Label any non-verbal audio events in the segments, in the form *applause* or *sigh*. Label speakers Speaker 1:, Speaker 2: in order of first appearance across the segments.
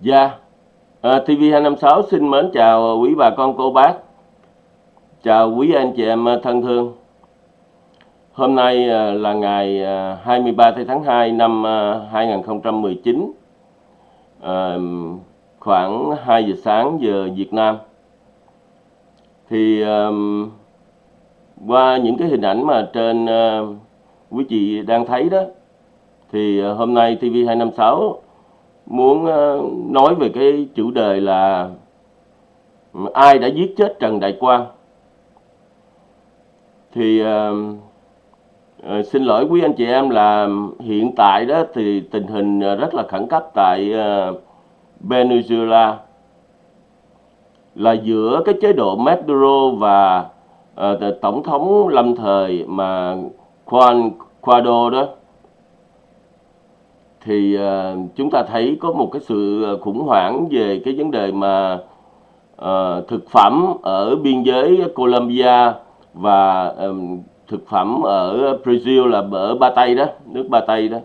Speaker 1: Dạ, ờ, à, TV256 xin mến chào quý bà con cô bác, chào quý anh chị em ờ, thân thương. Hôm nay ờ, là ngày 23 tháng 2 năm 2019, à, khoảng 2 giờ sáng giờ Việt Nam. Thì à, qua những cái hình ảnh mà trên à, quý chị đang thấy đó, thì hôm nay TV256 muốn ờ, nói về cái chủ đề là ai đã giết chết Trần Đại Quang. Thì ờ, ờ, xin lỗi quý anh chị em là hiện tại đó thì tình hình rất là khẩn cấp tại Venezuela, là giữa cái chế độ Maduro và tổng thống lâm thời mà Juan Guaido đó thì uh, chúng ta thấy có một cái sự ờ, khủng hoảng về cái vấn đề mà uh, thực phẩm ở biên giới Colombia và um, thực phẩm ở Brazil là ở Ba Tây đó, nước Ba Tây đó.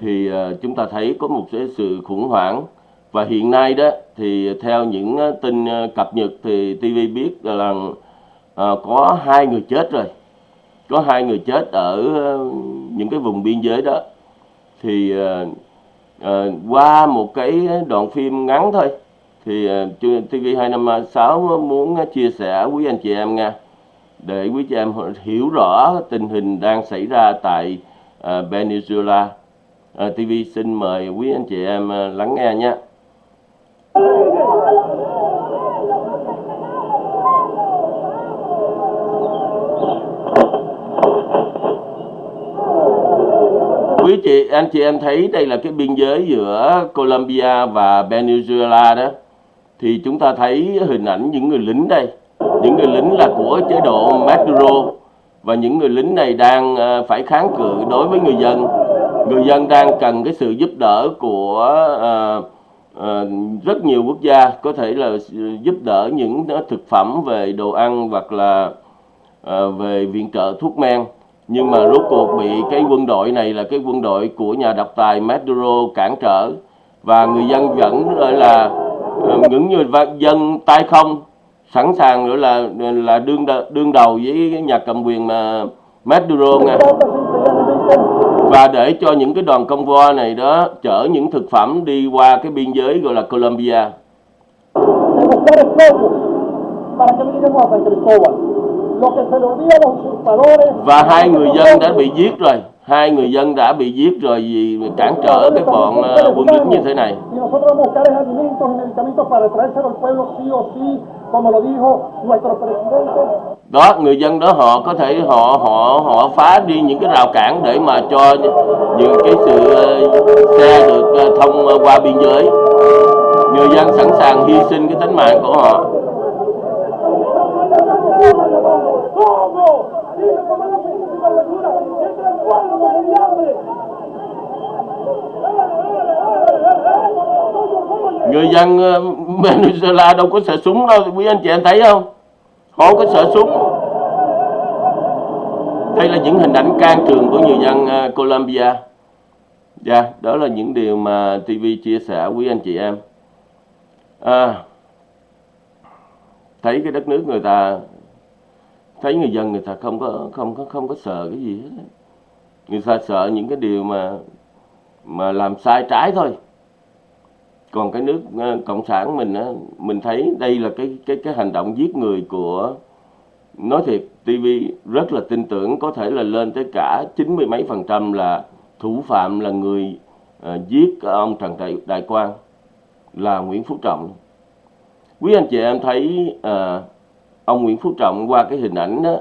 Speaker 1: Thì uh, chúng ta thấy có một cái sự khủng hoảng và hiện nay đó thì theo những tin cập nhật thì TV biết là uh, có hai người chết rồi. Có hai người chết ở những cái vùng biên giới đó thì uh, uh, qua một cái đoạn phim ngắn thôi thì ờ, uh, TV256 muốn chia sẻ quý anh chị em nha để quý chị em hiểu rõ tình hình đang xảy ra tại uh, Venezuela. Uh, TV xin mời quý anh chị em uh, lắng nghe nhé. Quý chị anh chị em thấy đây là cái biên giới giữa Colombia và Venezuela đó. Thì chúng ta thấy hình ảnh những người lính đây. Những người lính là của chế độ Maduro. Và những người lính này đang ờ, phải kháng cự đối với người dân. Người dân đang cần cái sự giúp đỡ của uh, uh, rất nhiều quốc gia. Có thể là giúp đỡ những thực phẩm về đồ ăn hoặc là uh, về viện trợ thuốc men nhưng mà rốt cuộc bị cái quân đội này là cái quân đội của nhà độc tài Maduro cản trở. Và người dân vẫn, gọi là ờ, những người dân tay không. Sẵn sàng nữa là là đương đương đầu với nhà cầm quyền mà Maduro nha. Và để cho những cái đoàn công voi này đó chở những thực phẩm đi qua cái biên giới, gọi là Colombia và hai người dân đã bị giết rồi. Hai người dân đã bị giết rồi vì cản trở cái bọn ờ, quân lính như thế này. Đó, người dân đó họ có thể họ họ họ phá đi những cái rào cản để mà cho những cái sự ờ, xe được ờ, thông qua biên giới. Người dân sẵn sàng hy sinh cái tính mạng của họ. Người dân ờ, Venezuela đâu có sợ súng đâu. Quý anh chị em thấy không? Họ không có sợ súng. Đây là những hình ảnh can trường của người dân ờ, Colombia. Dạ đó là những điều mà TV chia sẻ quý anh chị em. À, thấy cái đất nước người ta thấy người dân người ta không có không có không có sợ cái gì hết người ta sợ những cái điều mà mà làm sai trái thôi. Còn cái nước ờ, cộng sản mình á mình thấy đây là cái cái cái hành động giết người của nói thiệt TV rất là tin tưởng có thể là lên tới cả chín mươi mấy phần trăm là thủ phạm là người uh, giết ông Trần Đại, Đại Quang là Nguyễn Phú Trọng. Quý anh chị em thấy uh, ông Nguyễn Phú Trọng qua cái hình ảnh đó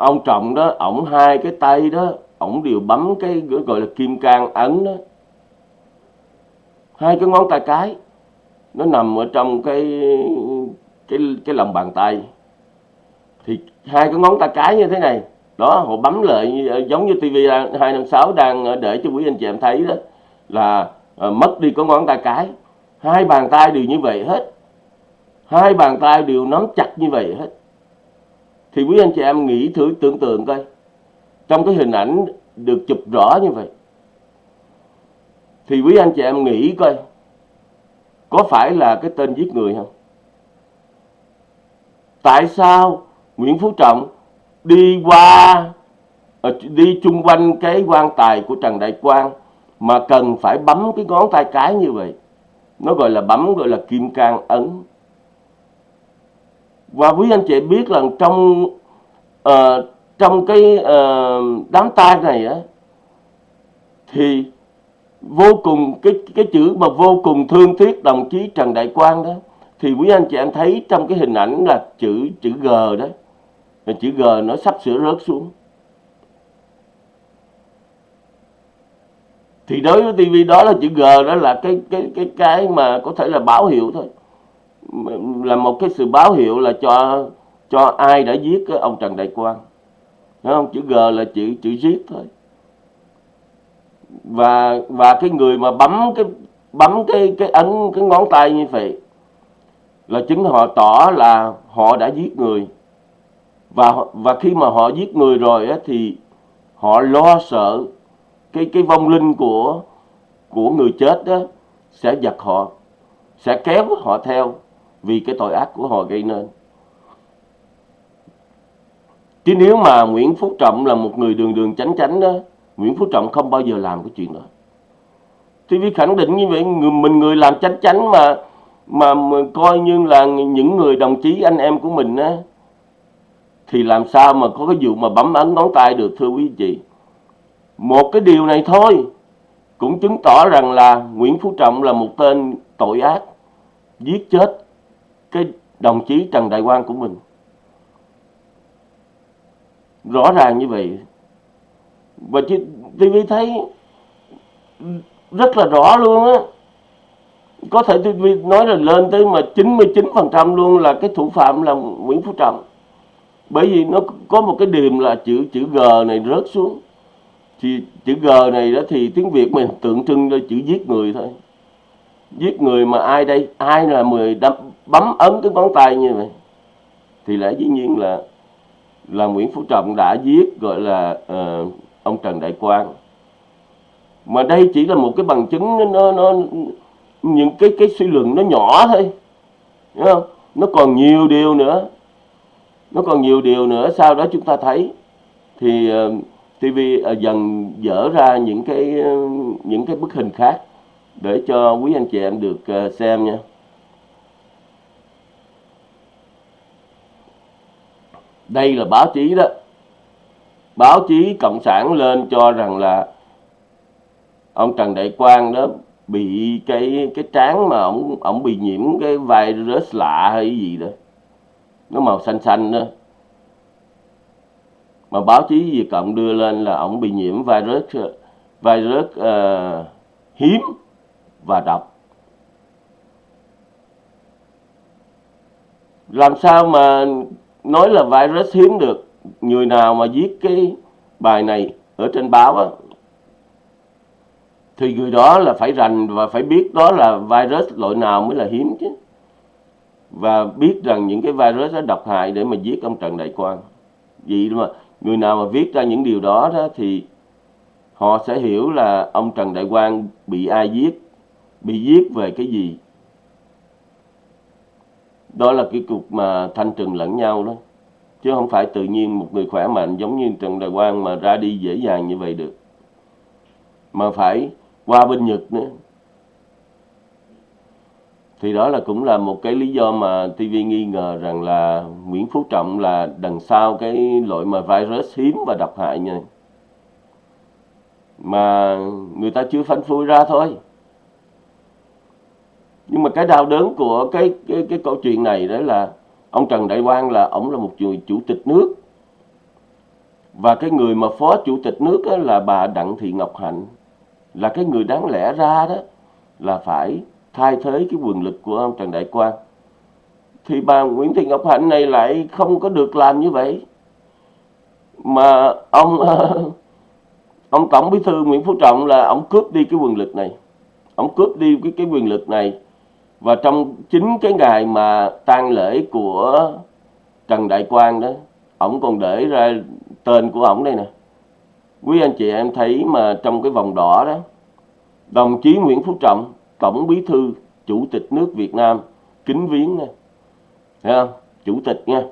Speaker 1: ông Trọng đó ổng hai cái tay đó ổng đều bấm cái gọi là kim cang ấn đó. Hai cái ngón tay cái nó nằm ở trong cái cái cái lòng bàn tay. Thì hai cái ngón tay cái như thế này đó họ bấm lại giống như TV 256 đang để cho quý anh chị em thấy đó là à, mất đi có ngón tay cái. Hai bàn tay đều như vậy hết. Hai bàn tay đều nắm chặt như vậy hết thì quý anh chị em nghĩ thử tưởng tượng coi. Trong cái hình ảnh được chụp rõ như vậy, thì quý anh chị em nghĩ coi, có phải là cái tên giết người không? Tại sao Nguyễn Phú Trọng đi qua ờ, đi chung quanh cái quan tài của Trần Đại Quang mà cần phải bấm cái ngón tay cái như vậy? Nó gọi là bấm, gọi là kim cang ấn và quý anh chị biết rằng trong uh, trong cái uh, đám tang này á thì vô cùng cái cái chữ mà vô cùng thương tiếc đồng chí Trần Đại Quang đó thì quý anh chị em thấy trong cái hình ảnh là chữ chữ G đó. Chữ G nó sắp sửa rớt xuống. Thì đối với TV đó là chữ G đó là cái cái cái cái mà có thể là báo hiệu thôi là một cái sự báo hiệu là cho cho ai đã giết cái ông Trần Đại Quang. Đúng không? Chữ G là chữ chữ giết thôi. Và và cái người mà bấm cái bấm cái cái ấn cái ngón tay như vậy là chứng họ tỏ là họ đã giết người. Và và khi mà họ giết người rồi á, thì họ lo sợ cái cái vong linh của của người chết đó sẽ giật họ sẽ kéo họ theo vì cái tội ác của họ gây nên. Chứ nếu mà Nguyễn Phú Trọng là một người đường đường chánh chánh đó Nguyễn Phú Trọng không bao giờ làm cái chuyện đó. Thì vì khẳng định như vậy người, mình người làm chánh chánh mà, mà coi như là những người đồng chí anh em của mình á thì làm sao mà có cái vụ mà bấm ấn ngón tay được thưa quý chị một cái điều này thôi cũng chứng tỏ rằng là Nguyễn Phú Trọng là một tên tội ác giết chết cái đồng chí Trần Đại Quang của mình. Rõ ràng như vậy. Và TV thấy rất là rõ luôn á. Có thể TV nói là lên tới mà 99% luôn là cái thủ phạm là Nguyễn Phú Trọng. Bởi vì nó có một cái điểm là chữ chữ G này rớt xuống. Thì chữ G này đó thì tiếng Việt mình tượng trưng cho chữ giết người thôi. Giết người mà ai đây? Ai là người đâm, bấm ấn cái ngón tay như vậy thì lẽ dĩ nhiên là là Nguyễn Phú Trọng đã giết gọi là uh, ông Trần Đại Quang. Mà đây chỉ là một cái bằng chứng nó nó những cái cái suy luận nó nhỏ thôi đúng không? Nó còn nhiều điều nữa nó còn nhiều điều nữa sau đó chúng ta thấy thì ờ, uh, TV uh, ờ, dần dở ra những cái uh, những cái bức hình khác để cho quý anh chị em được uh, xem nha. Đây là báo chí đó. Báo chí cộng sản lên cho rằng là ông Trần Đại Quang đó bị cái cái trán mà ông ông bị nhiễm cái virus lạ hay gì đó. Nó màu xanh xanh đó. Mà báo chí Việt Cộng đưa lên là ông bị nhiễm virus virus uh, hiếm và độc. Làm sao mà nói là virus hiếm được. Người nào mà viết cái bài này ở trên báo á, thì người đó là phải rành và phải biết đó là virus loại nào mới là hiếm chứ. Và biết rằng những cái virus đó độc hại để mà giết ông Trần Đại Quang. Vì mà người nào mà viết ra những điều đó, đó thì họ sẽ hiểu là ông Trần Đại Quang bị ai giết bị giết về cái gì đó là cái cuộc mà thanh trừng lẫn nhau đó. Chứ không phải tự nhiên một người khỏe mạnh giống như Trần Đại Quang mà ra đi dễ dàng như vậy được. Mà phải qua bên Nhật nữa. Thì đó là cũng là một cái lý do mà TV nghi ngờ rằng là Nguyễn Phú Trọng là đằng sau cái loại mà virus hiếm và độc hại như mà người ta chưa phanh phui ra thôi nhưng mà cái đau đớn của cái cái cái câu chuyện này đó là ông Trần Đại Quang là ông là một người chủ tịch nước. Và cái người mà phó chủ tịch nước đó là bà Đặng Thị Ngọc Hạnh. Là cái người đáng lẽ ra đó là phải thay thế cái quyền lực của ông Trần Đại Quang. Thì bà Nguyễn Thị Ngọc Hạnh này lại không có được làm như vậy. Mà ông ờ, ông tổng bí thư Nguyễn Phú Trọng là ông cướp đi cái quyền lực này. Ông cướp đi cái cái quyền lực này và trong chính cái ngày mà tang lễ của Trần Đại Quang đó ổng còn để ra tên của ổng đây nè. Quý anh chị em thấy mà trong cái vòng đỏ đó đồng chí Nguyễn Phú Trọng tổng bí thư chủ tịch nước Việt Nam kính viếng nè, Thấy không? chủ tịch nha.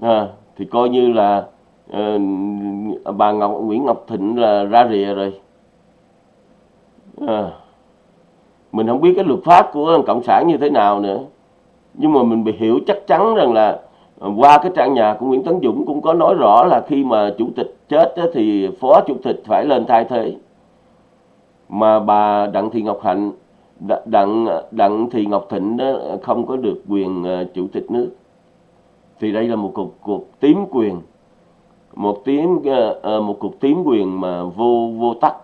Speaker 1: À, thì coi như là uh, bà Ngọc Nguyễn Ngọc Thịnh là ra rìa rồi. À, mình không biết cái luật pháp của cộng sản như thế nào nữa. Nhưng mà mình bị hiểu chắc chắn rằng là à, qua cái trang nhà của Nguyễn Tấn Dũng cũng có nói rõ là khi mà chủ tịch chết thì phó chủ tịch phải lên thay thế. Mà bà Đặng Thị Ngọc Hạnh Đặng Đặng Thị Ngọc Thịnh đó không có được quyền à, chủ tịch nước. Thì đây là một cuộc cuộc tím quyền, một tím à, một cuộc tím quyền mà vô vô tắc,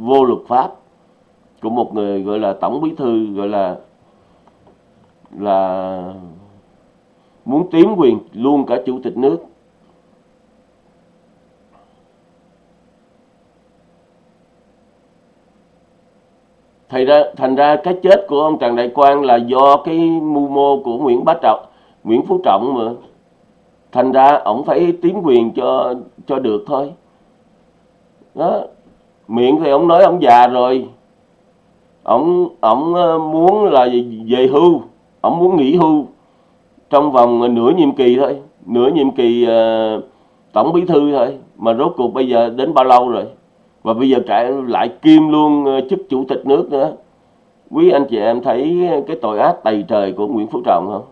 Speaker 1: vô luật pháp của một người gọi là tổng bí thư gọi là là muốn tiếm quyền luôn cả chủ tịch nước Thành ra, thành ra cái chết của ông Trần Đại Quang là do cái mưu mô của Nguyễn Bá Trọng, Nguyễn Phú Trọng mà. Thành ra ông phải tiến quyền cho cho được thôi. Đó. Miệng thì ông nói ông già rồi. Ổng ổng ờ, muốn là về hưu, ổng muốn nghỉ hưu. Trong vòng ờ, nửa nhiệm kỳ thôi, nửa nhiệm kỳ uh, tổng bí thư thôi. Mà rốt cuộc bây giờ đến bao lâu rồi? và bây giờ cả lại kim luôn chức chủ tịch nước nữa. Quý anh chị em thấy cái tội ác tày trời của Nguyễn Phú Trọng không?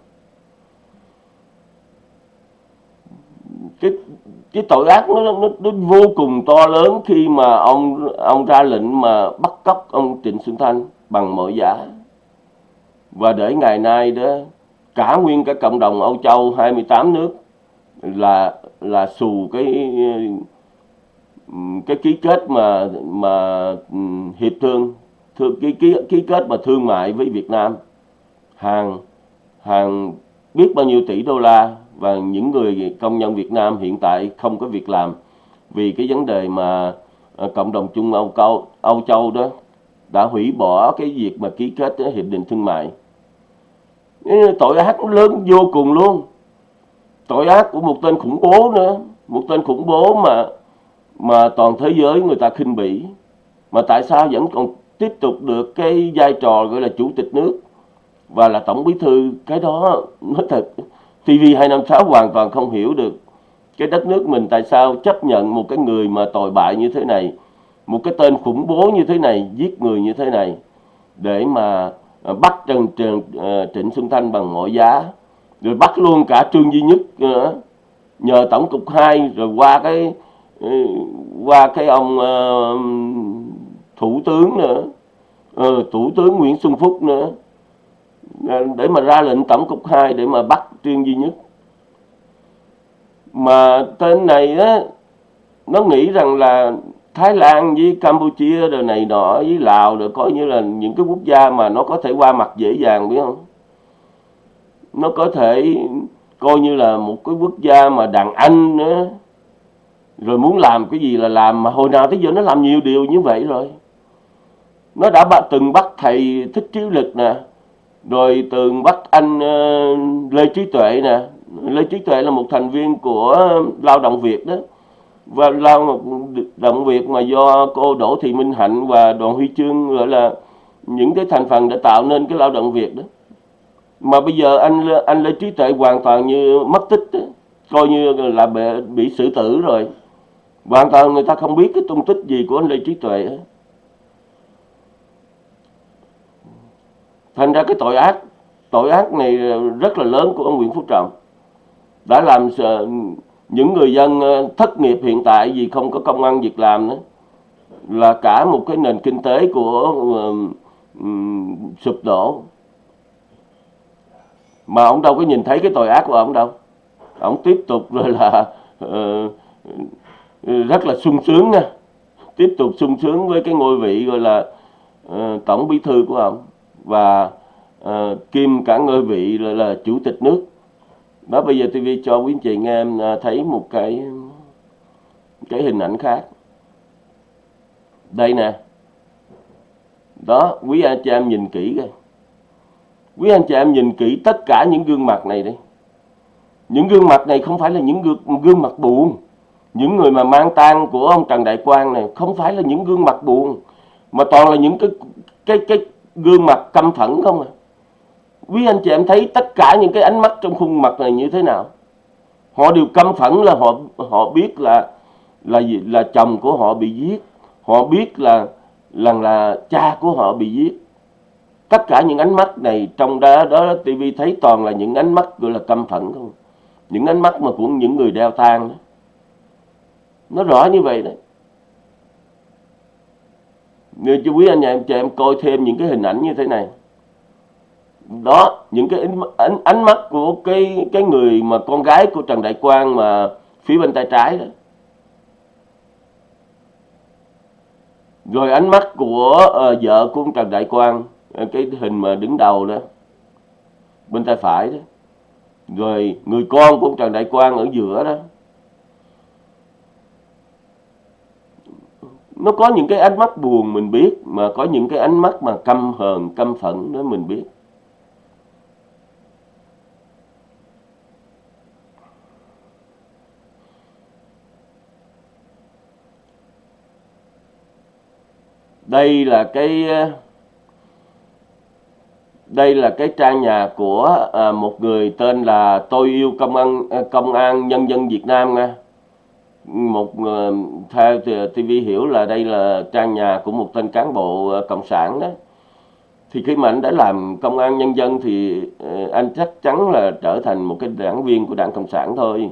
Speaker 1: Cái cái tội ác nó, nó, nó vô cùng to lớn khi mà ông ông ra lệnh mà bắt cóc ông Trịnh Xuân Thanh bằng mọi giá và để ngày nay đó cả nguyên cả cộng đồng Âu Châu 28 nước là là xù cái cái ký kết mà mà ừ, hiệp thương thương ký ký ký kết mà thương mại với Việt Nam. Hàng hàng biết bao nhiêu tỷ đô la và những người công nhân Việt Nam hiện tại không có việc làm vì cái vấn đề mà ờ, cộng đồng Chung Âu Âu, Âu Châu đó đã hủy bỏ cái việc mà ký kết hiệp định thương mại. Tội ác lớn vô cùng luôn. Tội ác của một tên khủng bố nữa một tên khủng bố mà mà toàn thế giới người ta khinh bỉ. Mà tại sao vẫn còn tiếp tục được cái vai trò gọi là chủ tịch nước và là tổng bí thư? Cái đó nói thật TV256 hoàn toàn không hiểu được cái đất nước mình tại sao chấp nhận một cái người mà tồi bại như thế này một cái tên khủng bố như thế này giết người như thế này để mà ờ, bắt Trần, Trần ờ, Trịnh Xuân Thanh bằng mọi giá rồi bắt luôn cả Trương Duy Nhất nữa nhờ tổng cục 2 rồi qua cái ừ, qua cái ông uh, thủ tướng nữa uh, thủ tướng Nguyễn Xuân Phúc nữa. Để mà ra lệnh tổng cục 2 để mà bắt truyền Duy Nhất. Mà tên này á, nó nghĩ rằng là Thái Lan với Campuchia rồi này nọ với Lào rồi coi như là những cái quốc gia mà nó có thể qua mặt dễ dàng, biết không? Nó có thể coi như là một cái quốc gia mà đàn anh nữa rồi muốn làm cái gì là làm, mà hồi nào tới giờ nó làm nhiều điều như vậy rồi. Nó đã từng bắt thầy thích trí lực nè rồi từng bắt anh ờ, lê trí tuệ nè. Lê trí tuệ là một thành viên của lao động việt đó. Và lao động việt mà do cô đỗ thị minh hạnh và đoàn huy chương gọi là những cái thành phần đã tạo nên cái lao động việt đó. Mà bây giờ anh anh lê trí tuệ hoàn toàn như mất tích đó. coi như là bị, bị xử tử rồi. Hoàn toàn người ta không biết cái tung tích gì của anh Lê Trí Tuệ. Thành ra cái tội ác tội ác này rất là lớn của ông Nguyễn Phú Trọng. Đã làm những người dân ờ, thất nghiệp hiện tại vì không có công ăn việc làm nữa. Là cả một cái nền kinh tế của um, sụp đổ. Mà ông đâu có nhìn thấy cái tội ác của ông đâu. Ông tiếp tục *laughs* rồi là uh, rất là sung sướng nha. Tiếp tục sung sướng với cái ngôi vị gọi là uh, tổng bí thư của ông và uh, kim cả ngôi vị là, là chủ tịch nước. Đó bây giờ TV cho quý anh chị nghe em thấy một cái cái hình ảnh khác. Đây nè. Đó quý anh chị em nhìn kỹ coi. Quý anh chị em nhìn kỹ tất cả những gương mặt này đi. Những gương mặt này không phải là những gương, gương mặt buồn. Những người mà mang tang của ông Trần Đại Quang này không phải là những gương mặt buồn mà toàn là những cái cái cái gương mặt căm phẫn không à quý anh chị em thấy tất cả những cái ánh mắt trong khuôn mặt này như thế nào? Họ đều căm phẫn là họ họ biết là là gì? Là chồng của họ bị giết. Họ biết là là là cha của họ bị giết. Tất cả những ánh mắt này trong đó đó TV thấy toàn là những ánh mắt gọi là căm phẫn không? Những ánh mắt mà của những người đeo tang đó. nó rõ như vậy đấy người chú quý anh nhà em cho em coi thêm những cái hình ảnh như thế này. Đó những cái ánh, ánh, ánh mắt của cái cái người mà con gái của Trần Đại Quang mà phía bên tay trái đó. Rồi ánh mắt của uh, vợ của Trần Đại Quang ờ, cái hình mà đứng đầu đó bên tay phải đó. Rồi người con của Trần Đại Quang ở giữa đó. Nó có những cái ánh mắt buồn mình biết mà có những cái ánh mắt mà căm hờn căm phẫn đó mình biết. Đây là cái đây là cái trang nhà của à, một người tên là tôi yêu công an à, công an nhân dân Việt Nam nha một ờ, theo TV hiểu là đây là trang nhà của một tên cán bộ ờ, cộng sản đó. Thì khi mà anh đã làm công an nhân dân thì ờ, anh chắc chắn là trở thành một cái đảng viên của đảng cộng sản thôi.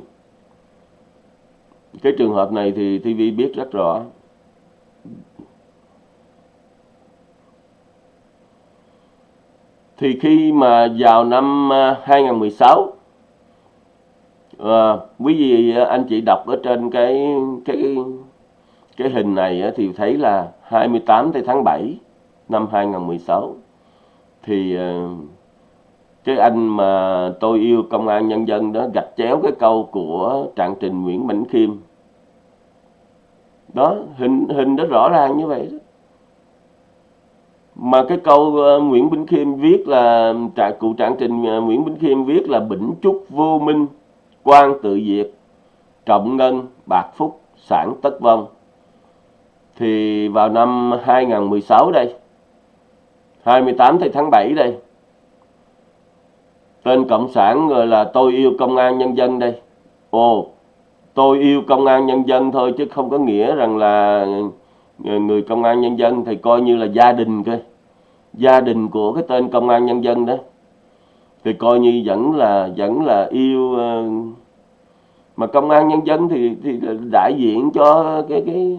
Speaker 1: Cái trường hợp này thì TV biết rất rõ. Thì khi mà vào năm 2016 à, quý vị ờ, anh chị đọc ở trên cái cái cái hình này ờ, thì thấy là 28 tháng 7 năm 2016 thì cái anh mà tôi yêu công an nhân dân đó gạch chéo cái câu của trạng trình Nguyễn Bỉnh Khiêm. Đó hình hình đó rõ ràng như vậy đó. Mà cái câu Nguyễn Bỉnh Khiêm viết là cụ trạng trình Nguyễn Bỉnh Khiêm viết là bỉnh chúc vô minh quan tự diệt, trọng ngân, bạc phúc, sản tất vong. Thì vào năm 2016 đây 28 tháng 7 đây, tên cộng sản gọi là tôi yêu công an nhân dân đây. Ồ, tôi yêu công an nhân dân thôi chứ không có nghĩa rằng là người công an nhân dân thì coi như là gia đình cơ. Gia đình của cái tên công an nhân dân đó thì coi như vẫn là vẫn là yêu ờ, mà công an nhân dân thì thì đại diện cho cái cái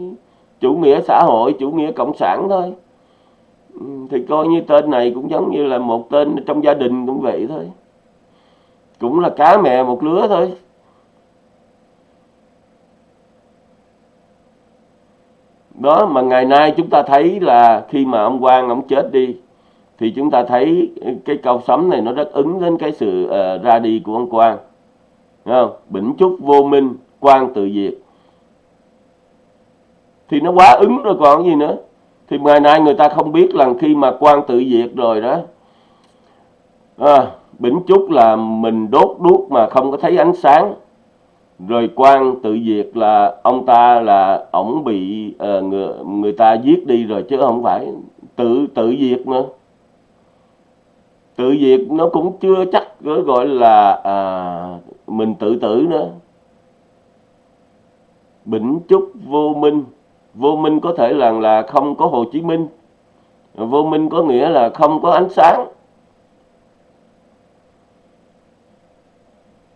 Speaker 1: chủ nghĩa xã hội, chủ nghĩa cộng sản thôi. Ừ, thì coi như tên này cũng giống như là một tên trong gia đình cũng vậy thôi. Cũng là cá mẹ một lứa thôi. Đó, mà ngày nay chúng ta thấy là khi mà ông Quang ông chết đi thì chúng ta thấy cái câu sấm này nó rất ứng đến cái sự uh, ra đi của ông Quang. Không? Bỉnh chúc vô minh Quang tự diệt. Thì nó quá ứng rồi còn gì nữa? Thì ngày nay người ta không biết là khi mà Quang tự diệt rồi đó à, Bỉnh chúc là mình đốt đuốc mà không có thấy ánh sáng. Rồi quan tự diệt là ông ta là ổng bị ờ, uh, người, người ta giết đi rồi chứ không phải tự tự diệt nữa tự diệt nó cũng chưa chắc gọi là à, mình tự tử nữa. Bỉnh chúc vô minh. Vô minh có thể là là không có hồ chí minh. Vô minh có nghĩa là không có ánh sáng.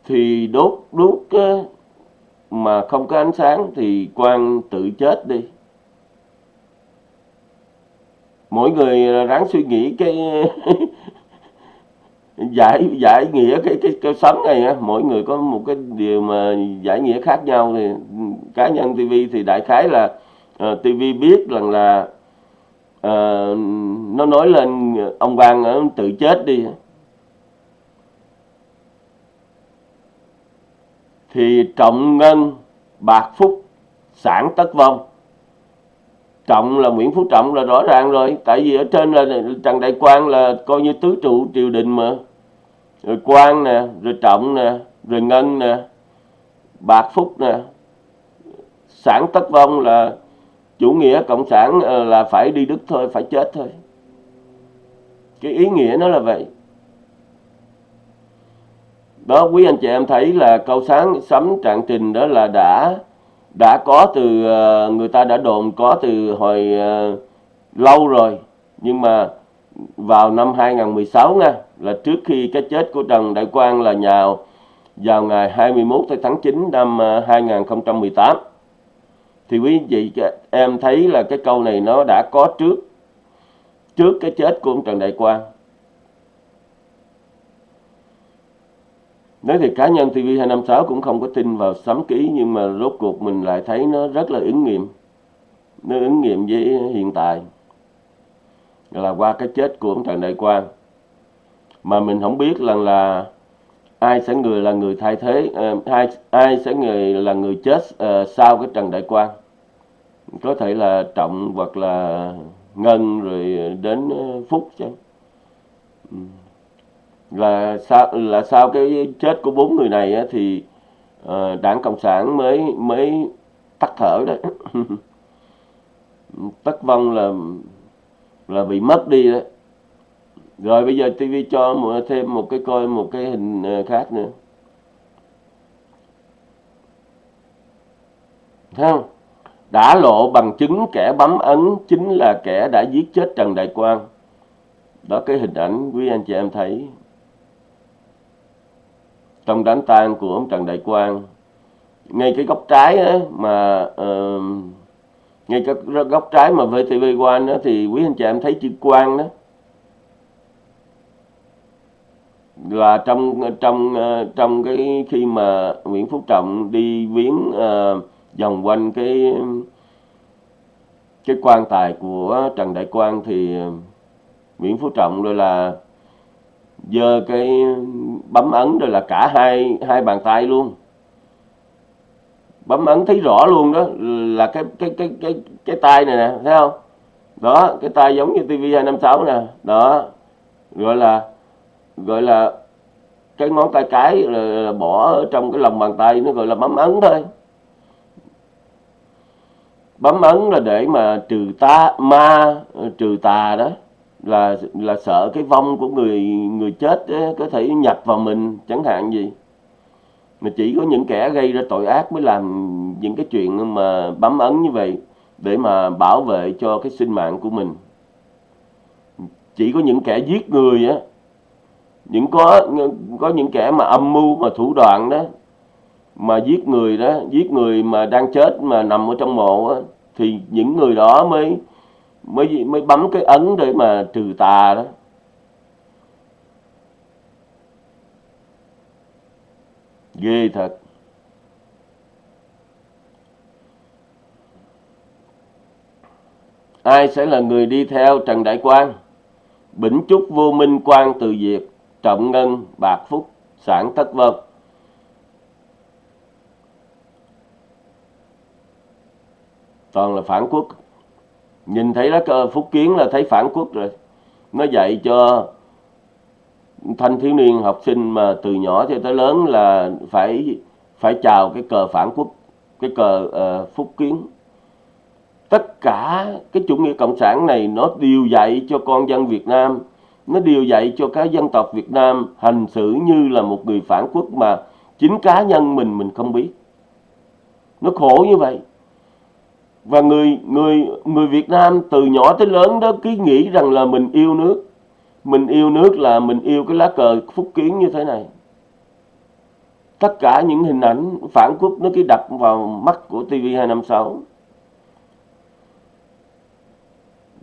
Speaker 1: Thì đốt đuốc mà không có ánh sáng thì quan tự chết đi. Mỗi người ráng suy nghĩ cái *laughs* giải giải nghĩa cái cái cái sống này á mỗi người có một cái điều mà giải nghĩa khác nhau thì cá nhân TV thì đại khái là ờ, uh, TV biết rằng là uh, nó nói lên ông Quang uh, tự chết đi. Thì trọng ngân bạc phúc sản tất vong. Trọng là nguyễn phú trọng là rõ ràng rồi tại vì ở trên là trần đại quang là coi như tứ trụ triều đình mà rồi quan nè rồi trọng nè rồi ngân nè bạc phúc nè. Sản tất vong là chủ nghĩa cộng sản ờ, là phải đi đức thôi phải chết thôi. Cái ý nghĩa nó là vậy. Đó quý anh chị em thấy là câu sáng sấm trạng trình đó là đã đã có từ ờ, người ta đã đồn có từ hồi uh, lâu rồi. Nhưng mà vào năm 2016 nha là trước khi cái chết của Trần Đại Quang là nhào vào ngày 21 tháng 9 năm à, 2018 thì quý vị à, em thấy là cái câu này nó đã có trước trước cái chết của ông Trần Đại Quang Nói thì cá nhân TV256 cũng không có tin vào sấm ký, nhưng mà rốt cuộc mình lại thấy nó rất là ứng nghiệm. Nó ứng nghiệm với hiện tại. Là qua cái chết của ông Trần Đại Quang. Mà mình không biết là là ai sẽ người là người thay thế, uh, ai, ai sẽ người là người chết uh, sau cái Trần Đại Quang. Có thể là Trọng hoặc là Ngân rồi đến ờ, Phúc chứ. Ừ. Là sau là sau cái chết của bốn người này á, thì uh, đảng cộng sản mới mới tắt thở đấy *laughs* tất vong là là bị mất đi đấy rồi bây giờ TV cho thêm một cái coi một cái hình ờ, khác nữa Thấy không? Đã lộ bằng chứng kẻ bấm ấn chính là kẻ đã giết chết Trần Đại Quang. Đó cái hình ảnh quý anh chị em thấy trong đám tang của ông Trần Đại Quang ngay cái góc trái á, mà uh, ngay cái góc trái mà VTV One đó thì quý anh chị em thấy chữ Quang đó là trong trong ờ, trong cái khi mà Nguyễn Phú Trọng đi viếng à, vòng quanh cái cái quan tài của Trần Đại Quang thì Nguyễn Phú Trọng rồi là giơ cái bấm ấn rồi là cả hai hai bàn tay luôn. Bấm ấn thấy rõ luôn đó là cái cái cái cái cái tay này nè thấy không? Đó cái tay giống như TV256 nè đó gọi là gọi là cái ngón tay cái là, là bỏ ở trong cái lòng bàn tay nó gọi là bấm ấn thôi. Bấm ấn là để mà trừ ta ma trừ tà đó là là sợ cái vong của người người chết ấy, có thể nhập vào mình chẳng hạn gì. Mà chỉ có những kẻ gây ra tội ác mới làm những cái chuyện mà bấm ấn như vậy để mà bảo vệ cho cái sinh mạng của mình. Chỉ có những kẻ giết người á những có có những kẻ mà âm mưu mà thủ đoạn đó mà giết người đó giết người mà đang chết mà nằm ở trong mộ đó, thì những người đó mới mới mới bấm cái ấn để mà trừ tà đó. Ghê thật. Ai sẽ là người đi theo trần đại quang? Bỉnh chúc vô minh quan từ diệt trọng ngân bạc phúc sản thất vân. Toàn là phản quốc. Nhìn thấy lá cờ phúc kiến là thấy phản quốc rồi. Nó dạy cho thanh thiếu niên học sinh mà từ nhỏ cho tới lớn là phải phải chào cái cờ phản quốc cái cờ uh, phúc kiến. Tất cả cái chủ nghĩa cộng sản này nó đều dạy cho con dân Việt Nam nó điều dạy cho các dân tộc Việt Nam hành xử như là một người phản quốc mà chính cá nhân mình mình không biết. Nó khổ như vậy. Và người người người Việt Nam từ nhỏ tới lớn đó cứ nghĩ rằng là mình yêu nước. Mình yêu nước là mình yêu cái lá cờ phúc kiến như thế này. Tất cả những hình ảnh phản quốc nó cứ đập vào mắt của TV256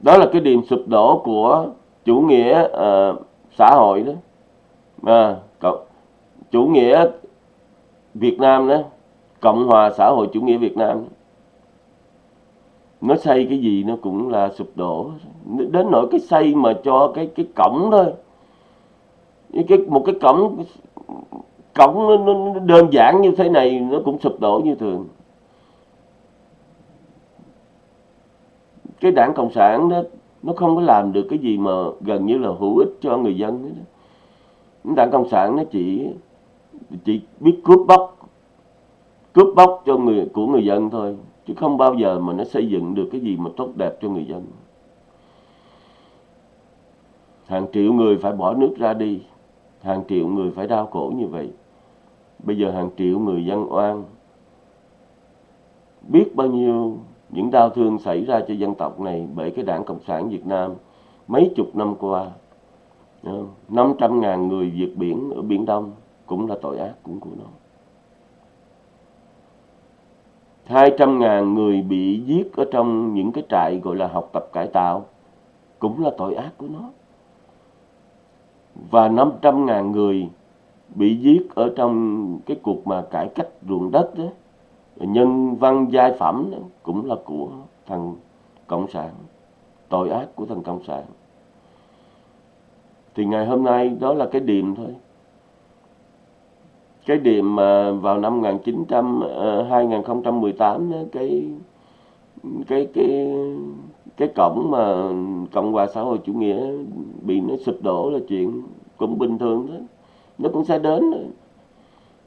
Speaker 1: đó là cái điểm sụp đổ của chủ nghĩa uh, xã hội đó. À, chủ nghĩa Việt Nam đó Cộng hòa xã hội chủ nghĩa Việt Nam đó. Nó xây cái gì nó cũng là sụp đổ. Đến nỗi cái xây mà cho cái cái cổng thôi. Cái một cái cổng cổng nó, nó đơn giản như thế này nó cũng sụp đổ như thường. Cái đảng cộng sản đó nó không có làm được cái gì mà gần như là hữu ích cho người dân đó. đảng cộng sản nó chỉ chỉ biết cướp bóc cướp bóc cho người, của người dân thôi, chứ không bao giờ mà nó xây dựng được cái gì mà tốt đẹp cho người dân. Hàng triệu người phải bỏ nước ra đi, hàng triệu người phải đau khổ như vậy. Bây giờ hàng triệu người dân oan. Biết bao nhiêu những đau thương xảy ra cho dân tộc này bởi cái đảng Cộng sản Việt Nam mấy chục năm qua. Ờ, 500 ngàn người vượt biển ở Biển Đông cũng là tội ác cũng của nó. 200 ngàn người bị giết ở trong những cái trại gọi là học tập cải tạo cũng là tội ác của nó. Và 500 ngàn người bị giết ở trong cái cuộc mà cải cách ruộng đất đó nhân văn giai phẩm đó, cũng là của thằng cộng sản tội ác của thằng cộng sản. Thì ngày hôm nay đó là cái điểm thôi. Cái điểm mà vào năm 1900 uh, 2018 đó, cái cái cái cái cổng mà cộng hòa xã hội chủ nghĩa bị nó sụp đổ là chuyện cũng bình thường thôi. Nó cũng sẽ đến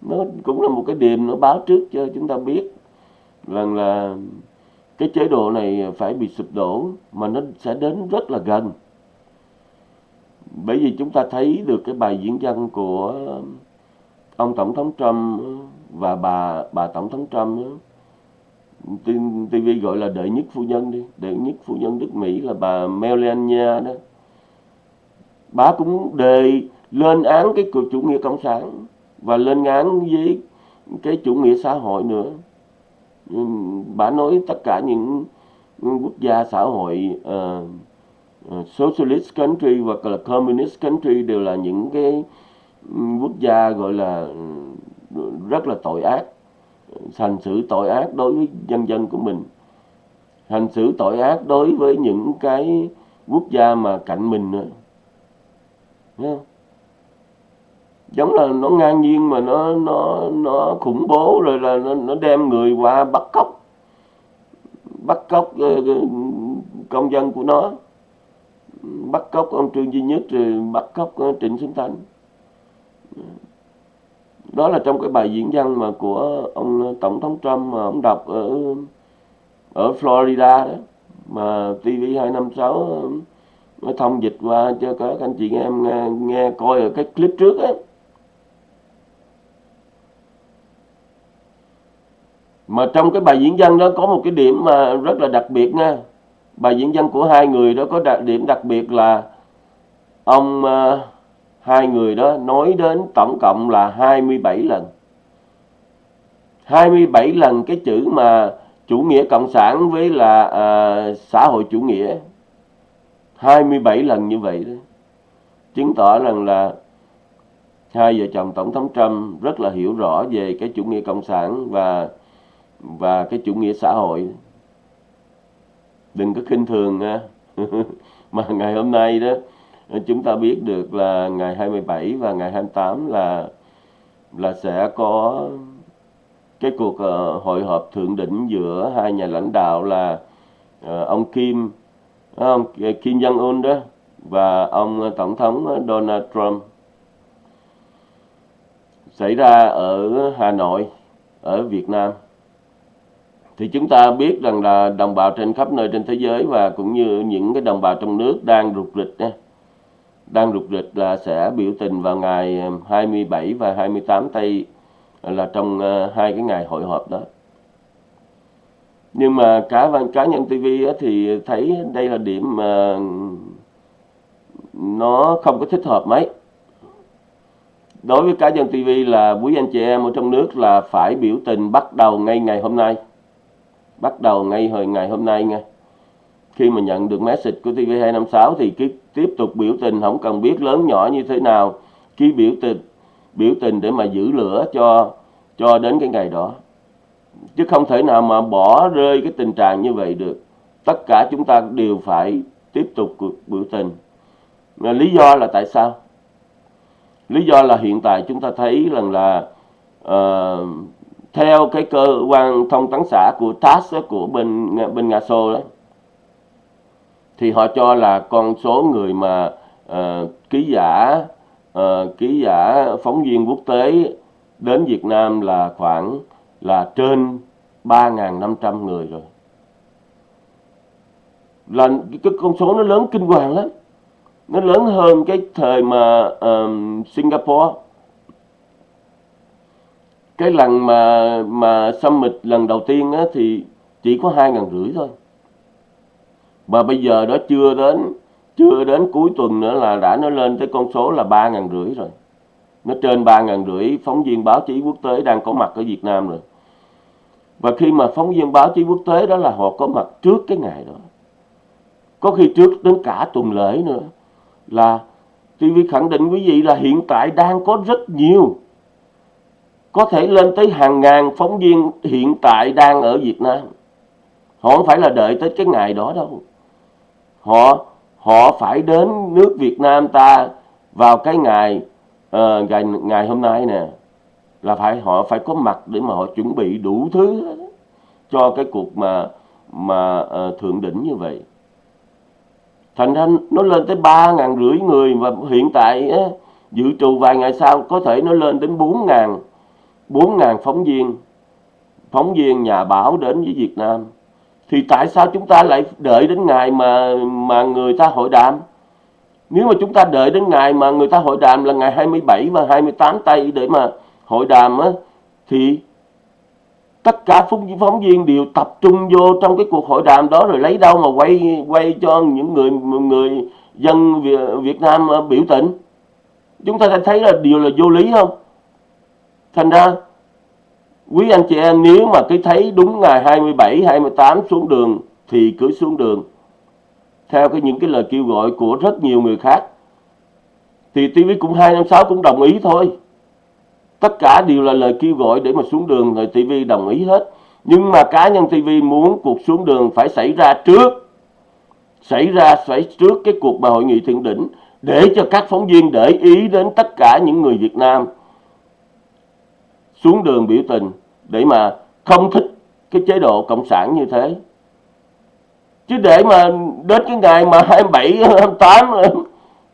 Speaker 1: nó cũng là một cái điểm nó báo trước cho chúng ta biết rằng là cái chế độ này phải bị sụp đổ mà nó sẽ đến rất là gần. Bởi vì chúng ta thấy được cái bài diễn văn của ông tổng thống Trump và bà bà tổng thống Trump TV gọi là đệ nhất phu nhân đi. Đệ nhất phu nhân nước Mỹ là bà Melania đó. Bà cũng đề lên án cái cuộc chủ nghĩa cộng sản và lên án với cái chủ nghĩa xã hội nữa. Bà nói tất cả những quốc gia xã hội uh, uh, socialist country hoặc là communist country đều là những cái quốc gia gọi là ừ, rất là tội ác hành xử tội ác đối với dân dân của mình. Hành xử tội ác đối với những cái quốc gia mà cạnh mình nữa. Thấy không? Giống là nó ngang nhiên mà nó nó nó khủng bố rồi là nó, nó đem người qua bắt cóc. Bắt cóc ờ, ờ, công dân của nó. Bắt cóc ông trương duy nhất rồi bắt cóc ờ, trịnh xuân thanh. Đó là trong cái bài diễn văn mà của ông tổng thống trump mà ông đọc ở ở florida đó. Mà tv 256 nó thông dịch qua cho các anh chị em nghe, nghe coi ở cái clip trước á. Mà trong cái bài diễn văn đó có một cái điểm mà rất là đặc biệt nha. Bài diễn văn của hai người đó có đặc điểm đặc biệt là ông uh, hai người đó nói đến tổng cộng là 27 lần. 27 lần cái chữ mà chủ nghĩa cộng sản với là uh, xã hội chủ nghĩa. 27 lần như vậy đó. Chứng tỏ rằng là hai vợ chồng tổng thống Trump rất là hiểu rõ về cái chủ nghĩa cộng sản và và cái chủ nghĩa xã hội. Đừng có khinh thường nha *laughs* mà ngày hôm nay đó chúng ta biết được là ngày 27 và ngày 28 là là sẽ có cái cuộc uh, hội họp thượng đỉnh giữa hai nhà lãnh đạo là uh, ông Kim ờ, ông Kim Jong Un đó và ông tổng thống Donald Trump. Xảy ra ở Hà Nội ở Việt Nam thì chúng ta biết rằng là đồng bào trên khắp nơi trên thế giới và cũng như những cái đồng bào trong nước đang rục rịch nha. Đang rục rịch là sẽ biểu tình vào ngày um, 27 và 28 tây ờ, là trong ờ, hai cái ngày hội họp đó. Nhưng mà cá văn, cá nhân TV thì thấy đây là điểm mà nó không có thích hợp mấy. Đối với cá nhân TV là quý anh chị em ở trong nước là phải biểu tình bắt đầu ngay ngày hôm nay bắt đầu ngay hồi ngày hôm nay nha. Khi mà nhận được message của TV256 thì cái tiếp tục biểu tình không cần biết lớn nhỏ như thế nào. Ký biểu tình biểu tình để mà giữ lửa cho cho đến cái ngày đó. Chứ không thể nào mà bỏ rơi cái tình trạng như vậy được. Tất cả chúng ta đều phải tiếp tục cuộc biểu tình. Lý do là tại sao? Lý do là hiện tại chúng ta thấy rằng là uh, theo cái cơ quan thông tấn xã của TASS của bên bên Nga Xô đó thì họ cho là con số người mà uh, ký giả uh, ký giả phóng viên quốc tế đến Việt Nam là khoảng là trên 3.500 người rồi. Là cái con số nó lớn kinh hoàng lắm. Nó lớn hơn cái thời mà uh, Singapore cái lần mà mà summit lần đầu tiên á, thì chỉ có hai ngàn rưỡi thôi. Và bây giờ đó chưa đến chưa đến cuối tuần nữa là đã nó lên tới con số là ba ngàn rưỡi rồi. Nó trên ba ngàn rưỡi phóng viên báo chí quốc tế đang có mặt ở Việt Nam rồi. Và khi mà phóng viên báo chí quốc tế đó là họ có mặt trước cái ngày đó. Có khi trước đến cả tuần lễ nữa. Là TV khẳng định quý vị là hiện tại đang có rất nhiều có thể lên tới hàng ngàn phóng viên hiện tại đang ở Việt Nam. Họ không phải là đợi tới cái ngày đó đâu. Họ họ phải đến nước Việt Nam ta vào cái ngày uh, ngày ngày hôm nay nè là phải họ phải có mặt để mà họ chuẩn bị đủ thứ cho cái cuộc mà mà uh, thượng đỉnh như vậy. Thành ra nó lên tới ba ngàn rưỡi người và hiện tại á, dự trù vài ngày sau có thể nó lên đến bốn ngàn. 4.000 phóng viên phóng viên nhà báo đến với Việt Nam. Thì tại sao chúng ta lại đợi đến ngày mà mà người ta hội đàm? Nếu mà chúng ta đợi đến ngày mà người ta hội đàm là ngày 27 và 28 tây để mà hội đàm á, thì tất cả phóng phóng viên đều tập trung vô trong cái cuộc hội đàm đó rồi lấy đâu mà quay quay cho những người người dân Việt Nam à, biểu tình. Chúng ta thấy là điều là vô lý không? Thành ra, quý anh chị em, nếu mà cứ thấy đúng ngày 27 28 xuống đường, thì cứ xuống đường. Theo cái những cái lời kêu gọi của rất nhiều người khác. Thì TV cũng 256 cũng đồng ý thôi. Tất cả đều là lời kêu gọi để mà xuống đường rồi TV đồng ý hết. Nhưng mà cá nhân TV muốn cuộc xuống đường phải xảy ra trước. Xảy ra, xảy trước cái cuộc mà hội nghị thượng đỉnh để cho các phóng viên để ý đến tất cả những người Việt Nam xuống đường biểu tình để mà không thích cái chế độ cộng sản như thế. Chứ để mà đến cái ngày mà 27 28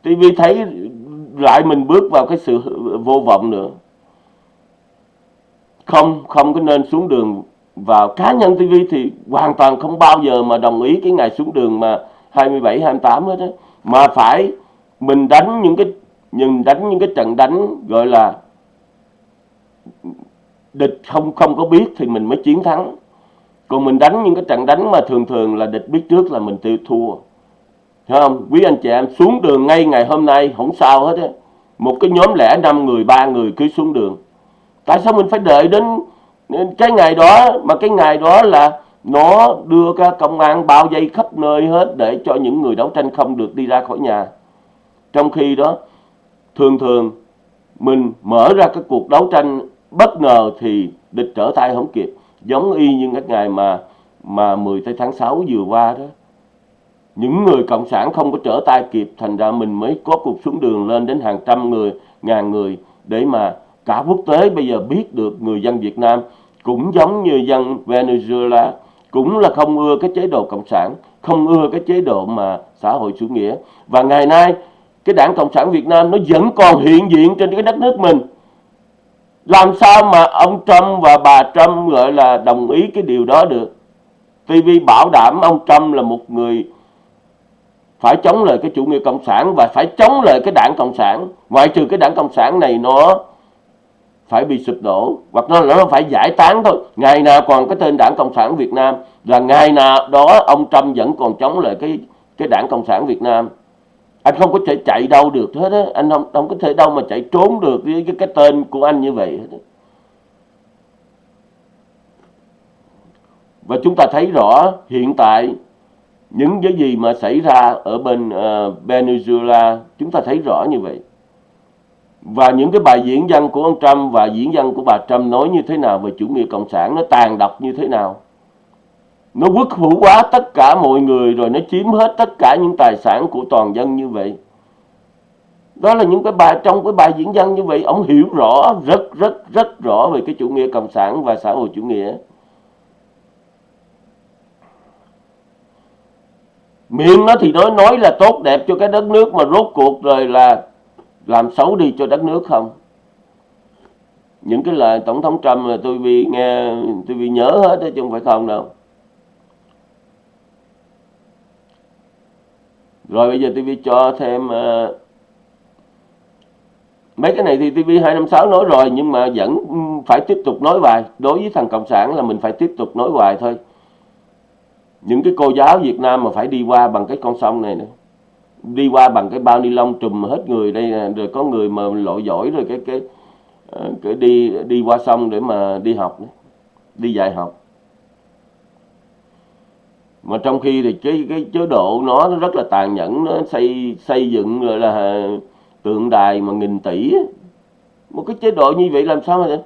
Speaker 1: TV thấy lại mình bước vào cái sự vô vọng nữa. Không không có nên xuống đường vào cá nhân TV thì hoàn toàn không bao giờ mà đồng ý cái ngày xuống đường mà 27 28 hết á. Mà phải mình đánh những cái, nhìn đánh những cái trận đánh gọi là địch không không có biết thì mình mới chiến thắng. Còn mình đánh những cái trận đánh mà thường thường là địch biết trước là mình tiêu thua. Thấy không? Quý anh chị em, xuống đường ngay ngày hôm nay, không sao hết á. Một cái nhóm lẻ năm người, ba người cứ xuống đường. Tại sao mình phải đợi đến cái ngày đó? Mà cái ngày đó là nó đưa ra công an bao dây khắp nơi hết để cho những người đấu tranh không được đi ra khỏi nhà. Trong khi đó, thường thường mình mở ra cái cuộc đấu tranh bất ngờ thì địch trở tay không kịp. Giống y như các ngày mà mà 10 tháng 6 vừa qua đó. Những người cộng sản không có trở tay kịp, thành ra mình mới có cuộc xuống đường lên đến hàng trăm người, ngàn người để mà cả quốc tế bây giờ biết được người dân Việt Nam cũng giống như dân Venezuela, cũng là không ưa cái chế độ cộng sản, không ưa cái chế độ mà xã hội chủ nghĩa. Và ngày nay, cái đảng cộng sản Việt Nam nó vẫn còn hiện diện trên cái đất nước mình làm sao mà ông Trump và bà Trump, gọi là, đồng ý cái điều đó được? TV bảo đảm ông Trump là một người phải chống lại cái chủ nghĩa cộng sản và phải chống lại cái đảng cộng sản. Ngoại trừ cái đảng cộng sản này, nó phải bị sụp đổ hoặc nó nó phải giải tán thôi. Ngày nào còn cái tên đảng cộng sản Việt Nam, là ngày nào đó ông Trump vẫn còn chống lại cái cái đảng cộng sản Việt Nam anh không có thể chạy đâu được hết á. Anh không không có thể đâu mà chạy trốn được với cái, cái tên của anh như vậy hết và chúng ta thấy rõ hiện tại những cái gì mà xảy ra ở bên uh, Venezuela chúng ta thấy rõ như vậy. Và những cái bài diễn văn của ông Trump và diễn văn của bà Trump nói như thế nào về chủ nghĩa cộng sản nó tàn độc như thế nào? Nó quốc hữu hóa tất cả mọi người rồi nó chiếm hết tất cả những tài sản của toàn dân như vậy. Đó là những cái bài, trong cái bài diễn văn như vậy, ông hiểu rõ, rất rất rất rõ về cái chủ nghĩa cộng sản và xã hội chủ nghĩa. Miệng nó thì nói nói là tốt đẹp cho cái đất nước mà rốt cuộc rồi là làm xấu đi cho đất nước không? Những cái lời tổng thống Trump là tôi vì nghe, tôi vì nhớ hết đó chứ không phải không đâu. Rồi bây giờ TV cho thêm uh, mấy cái này thì TV 256 nói rồi nhưng mà vẫn phải tiếp tục nói hoài. Đối với thằng cộng sản là mình phải tiếp tục nói hoài thôi. Những cái cô giáo Việt Nam mà phải đi qua bằng cái con sông này nữa. Đi qua bằng cái bao ni lông trùm hết người đây nè rồi có người mà lội giỏi rồi cái cái ờ, cái đi đi qua sông để mà đi học đi dạy học mà trong khi thì cái cái chế độ nó rất là tàn nhẫn, nó xây xây dựng gọi là tượng đài mà nghìn tỷ một cái chế độ như vậy làm sao mà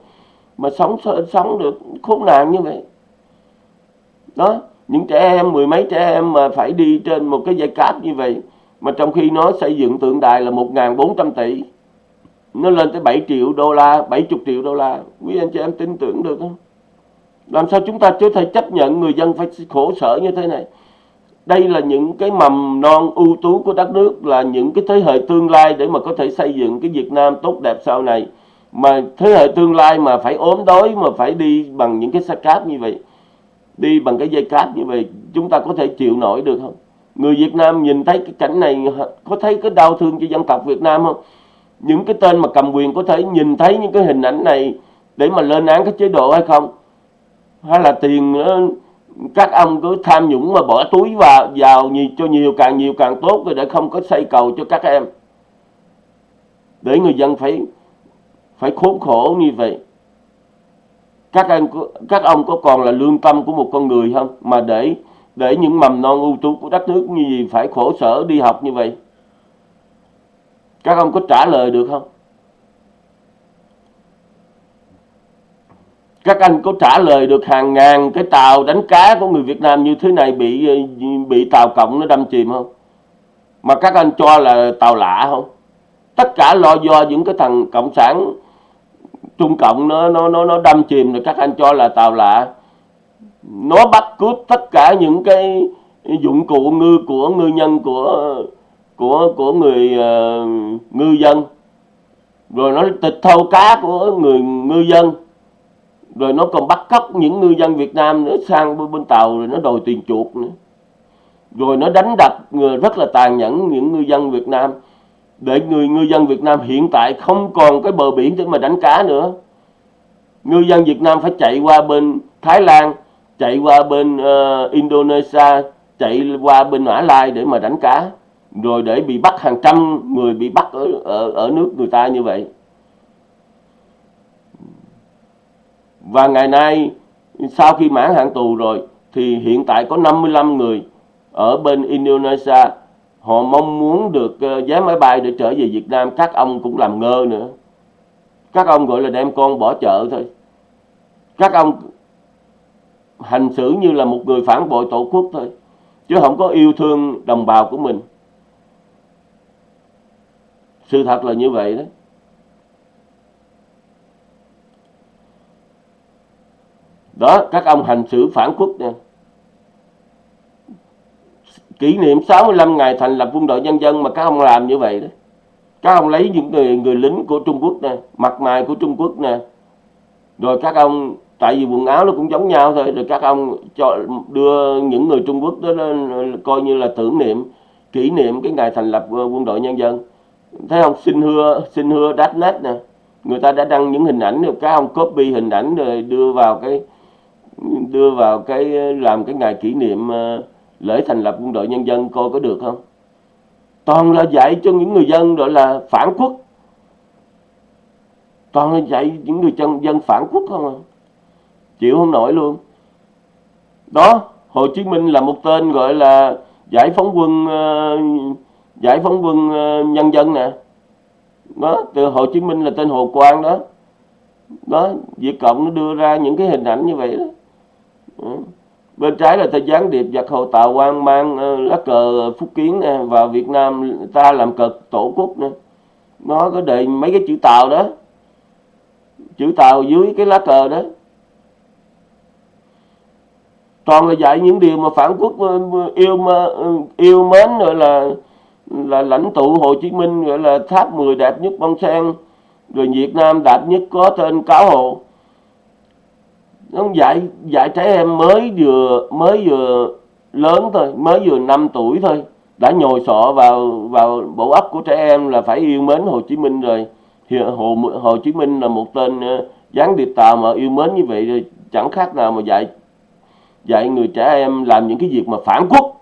Speaker 1: mà sống sống được khốn nạn như vậy. Đó, những trẻ em, mười mấy trẻ em mà phải đi trên một cái dây cáp như vậy, mà trong khi nó xây dựng tượng đài là 1.400 tỷ, nó lên tới 7 triệu đô la 70 triệu đô la. Quý anh chị em tin tưởng được không? Làm sao chúng ta chưa thể chấp nhận người dân phải khổ sở như thế này? Đây là những cái mầm non ưu tú của đất nước, là những cái thế hệ tương lai để mà có thể xây dựng cái Việt Nam tốt đẹp sau này. Mà thế hệ tương lai mà phải ốm đói, mà phải đi bằng những cái xe cáp như vậy, đi bằng cái dây cáp như vậy, chúng ta có thể chịu nổi được không? Người Việt Nam nhìn thấy cái cảnh này, có thấy cái đau thương cho dân tộc Việt Nam không? Những cái tên mà cầm quyền có thể nhìn thấy những cái hình ảnh này để mà lên án cái chế độ hay không? Hay là tiền ờ, các ông cứ tham nhũng mà bỏ túi vào vào nhiều, cho nhiều càng nhiều càng tốt rồi để không có xây cầu cho các em. Để người dân phải phải khốn khổ như vậy. Các anh các ông có còn là lương tâm của một con người không? Mà để để những mầm non ưu tú của đất nước như gì phải khổ sở đi học như vậy? Các ông có trả lời được không? Các anh có trả lời được hàng ngàn cái tàu đánh cá của người Việt Nam như thế này bị ờ, bị tàu cộng nó đâm chìm không? Mà các anh cho là tàu lạ không? Tất cả lo do những cái thằng cộng sản trung cộng nó nó nó nó đâm chìm rồi các anh cho là tàu lạ. Nó bắt cướp tất cả những cái dụng cụ ngư của ngư nhân của của của người uh, ngư dân. Rồi nó tịch thâu cá của người ngư dân rồi nó còn bắt cóc những ngư dân Việt Nam nữa sang bên, bên tàu rồi nó đòi tiền chuộc nữa. Rồi nó đánh đập người rất là tàn nhẫn những ngư dân Việt Nam. Để người ngư dân Việt Nam hiện tại không còn cái bờ biển để mà đánh cá nữa. Ngư dân Việt Nam phải chạy qua bên Thái Lan chạy qua bên uh, Indonesia chạy qua bên Mã Lai để mà đánh cá. Rồi để bị bắt hàng trăm người bị bắt ở ở, ở nước người ta như vậy. Và ngày nay, sau khi mãn hạn tù rồi, thì hiện tại có 55 người ở bên Indonesia. Họ mong muốn được ờ, vé máy bay để trở về Việt Nam. Các ông cũng làm ngơ nữa. Các ông gọi là đem con bỏ chợ thôi. Các ông hành xử như là một người phản bội tổ quốc thôi, chứ không có yêu thương đồng bào của mình. Sự thật là như vậy đó. Đó, các ông hành xử phản quốc nè kỷ niệm 65 ngày thành lập quân đội nhân dân mà các ông làm như vậy đó. Các ông lấy những người người lính của Trung Quốc nè, mặt mày của Trung Quốc nè. Rồi các ông, tại vì quần áo nó cũng giống nhau thôi, rồi các ông cho, đưa những người Trung Quốc đó lên, coi như là tưởng niệm, kỷ niệm cái ngày thành lập ờ, quân đội nhân dân. Thấy không? Xin hưa xin hưa đát nét nè. Người ta đã đăng những hình ảnh rồi các ông copy hình ảnh rồi đưa vào cái đưa vào cái, làm cái ngày kỷ niệm ờ, lễ thành lập quân đội nhân dân coi có được không? Toàn là dạy cho những người dân gọi là phản quốc. Toàn là dạy những người dân dân phản quốc không à? Chịu không nổi luôn. Đó, Hồ Chí Minh là một tên gọi là giải phóng quân ờ, giải phóng quân ờ, nhân dân nè. Đó, từ Hồ Chí Minh là tên Hồ Quang đó. Đó, Việt Cộng nó đưa ra những cái hình ảnh như vậy đó. Ừ. bên trái là ta gián điệp giặc hồ tạo quan mang ờ, lá cờ phúc kiến nè, vào Việt Nam ta làm cờ tổ quốc nè. Nó có đề mấy cái chữ tàu đó. Chữ tàu dưới cái lá cờ đó. Toàn là dạy những điều mà phản quốc ờ, yêu ờ, yêu mến rồi là là lãnh tụ Hồ Chí Minh, gọi là tháp 10 đẹp nhất bông sen rồi Việt Nam đạt nhất có tên cáo hộ nó dạy dạy trẻ em mới vừa mới vừa lớn thôi, mới vừa 5 tuổi thôi. Đã nhồi sọ vào vào bộ óc của trẻ em là phải yêu mến Hồ Chí Minh rồi. Thì Hồ Hồ Chí Minh là một tên ờ, gián điệp tàu mà yêu mến như vậy rồi chẳng khác nào mà dạy dạy người trẻ em làm những cái việc mà phản quốc.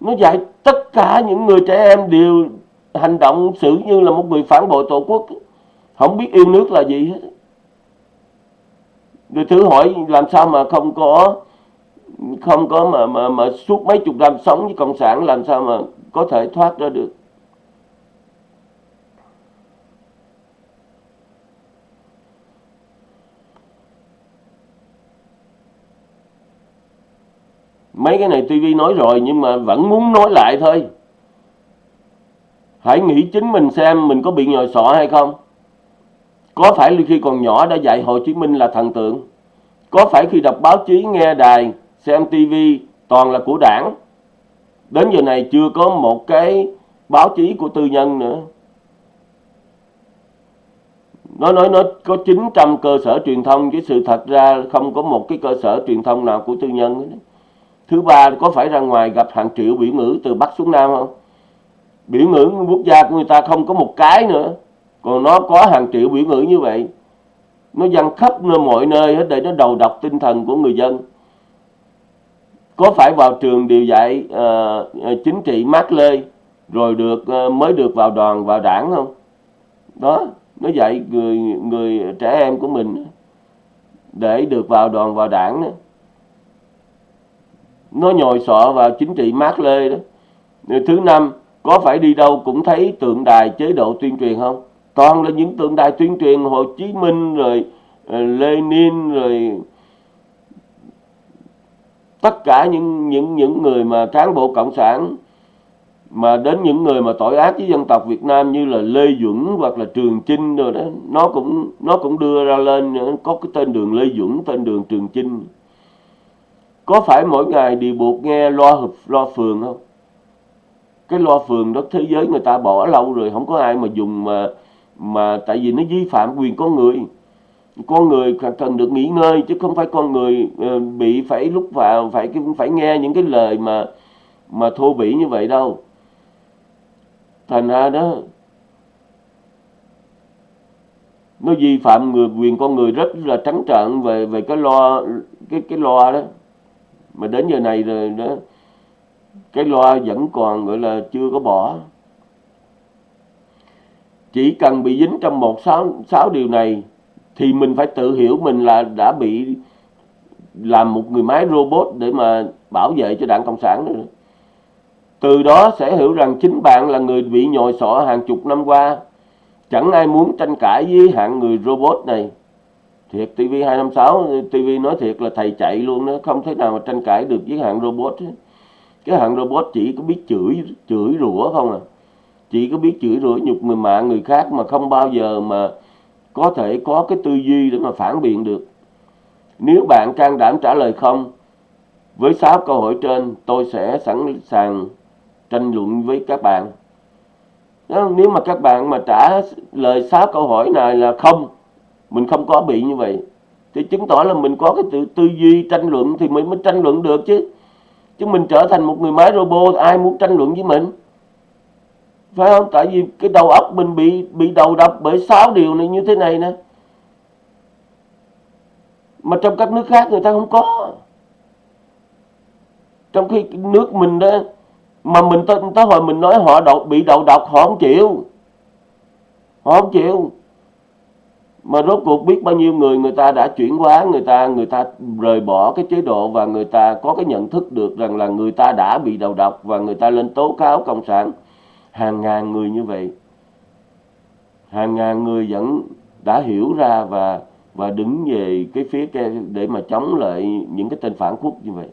Speaker 1: Nó dạy tất cả những người trẻ em đều hành động xử như là một người phản bội tổ quốc. Không biết yêu nước là gì hết rồi thử hỏi làm sao mà không có không có mà mà mà suốt mấy chục năm sống với cộng sản, làm sao mà có thể thoát ra được? Mấy cái này TV nói rồi nhưng mà vẫn muốn nói lại thôi. Hãy nghĩ chính mình xem mình có bị nhồi sọ hay không có phải khi còn nhỏ đã dạy Hồ Chí Minh là thần tượng có phải khi đọc báo chí, nghe đài, xem TV toàn là của đảng đến giờ này chưa có một cái báo chí của tư nhân nữa nó nói nó có 900 cơ sở truyền thông, chứ sự thật ra không có một cái cơ sở truyền thông nào của tư nhân nữa. Thứ ba, có phải ra ngoài gặp hàng triệu biểu ngữ từ Bắc xuống Nam không? Biểu ngữ quốc gia của người ta không có một cái nữa. Còn nó có hàng triệu biểu ngữ như vậy. Nó dăng khắp nơi mọi nơi hết để nó đầu độc tinh thần của người dân. Có phải vào trường điều dạy uh, chính trị mát lê rồi được uh, mới được vào đoàn vào đảng không? Đó, nó dạy người người trẻ em của mình để được vào đoàn vào đảng đó nó nhồi sọ vào chính trị mát lê đó thứ năm có phải đi đâu cũng thấy tượng đài chế độ tuyên truyền không toàn là những tượng đài tuyên truyền hồ chí minh, rồi ờ, lenin, rồi tất cả những những những người mà cán bộ cộng sản mà đến những người mà tội ác với dân tộc Việt Nam như là Lê Duẩn hoặc là Trường Chinh rồi đó, nó cũng nó cũng đưa ra lên ờ, có cái tên đường Lê Duẩn, tên đường Trường Chinh. Có phải mỗi ngày đều buộc nghe loa hợp, loa phường không? Cái loa phường đó thế giới người ta bỏ lâu rồi, không có ai mà dùng mà mà tại vì nó vi phạm quyền con người. Con người cần được nghỉ ngơi, chứ không phải con người ờ, bị phải lúc vào, phải phải nghe những cái lời mà mà thô bỉ như vậy đâu. Thành ra đó, nó vi phạm người, quyền con người rất là trắng trợn về về cái loa cái cái loa đó. Mà đến giờ này rồi đó, cái loa vẫn còn, gọi là, chưa có bỏ chỉ cần bị dính trong một sáu sáu điều này thì mình phải tự hiểu mình là đã bị làm một người máy robot để mà bảo vệ cho đảng cộng sản nữa. Từ đó sẽ hiểu rằng chính bạn là người bị nhồi sọ hàng chục năm qua. Chẳng ai muốn tranh cãi với hạng người robot này. Thiệt TV256 TV nói thiệt là thầy chạy luôn đó. Không thể nào mà tranh cãi được với hạng robot. Cái hạng robot chỉ có biết chửi chửi rủa không à chỉ có biết chửi rủa nhục người mạng người khác mà không bao giờ mà có thể có cái tư duy để mà phản biện được. Nếu bạn can đảm trả lời không với sáu câu hỏi trên tôi sẽ sẵn sàng tranh luận với các bạn. Nếu mà các bạn mà trả lời sáu câu hỏi này là không mình không có bị như vậy thì chứng tỏ là mình có cái tư, tư duy tranh luận thì mình mới tranh luận được chứ. Chứ mình trở thành một người máy robot ai muốn tranh luận với mình? Phải không? Tại vì cái đầu óc mình bị bị đầu độc bởi sáu điều này như thế này nè. Mà trong các nước khác người ta không có. Trong khi nước mình đó mà mình tới, tới hồi mình nói họ đậu, bị đầu độc họ không chịu. Họ không chịu. Mà rốt cuộc biết bao nhiêu người người ta đã chuyển hóa người ta người ta rời bỏ cái chế độ và người ta có cái nhận thức được rằng là người ta đã bị đầu độc và người ta lên tố cáo cộng sản hàng ngàn người như vậy. Hàng ngàn người vẫn đã hiểu ra và và đứng về cái phía kia để mà chống lại những cái tên phản quốc như vậy.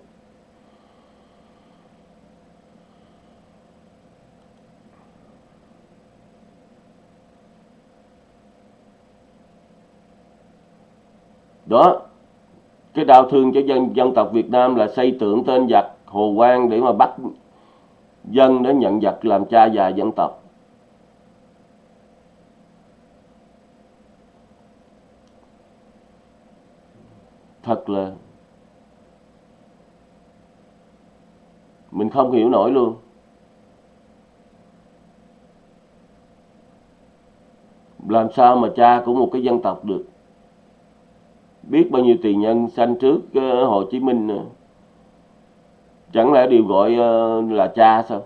Speaker 1: Đó, cái đau thương cho dân dân tộc Việt Nam là xây tượng tên giặc Hồ Quang để mà bắt dân để nhận vật làm cha già dân tộc. Thật là mình không hiểu nổi luôn. Làm sao mà cha của một cái dân tộc được? Biết bao nhiêu tiền nhân sanh trước ờ, Hồ Chí Minh nữa chẳng lẽ điều gọi ờ, là cha sao?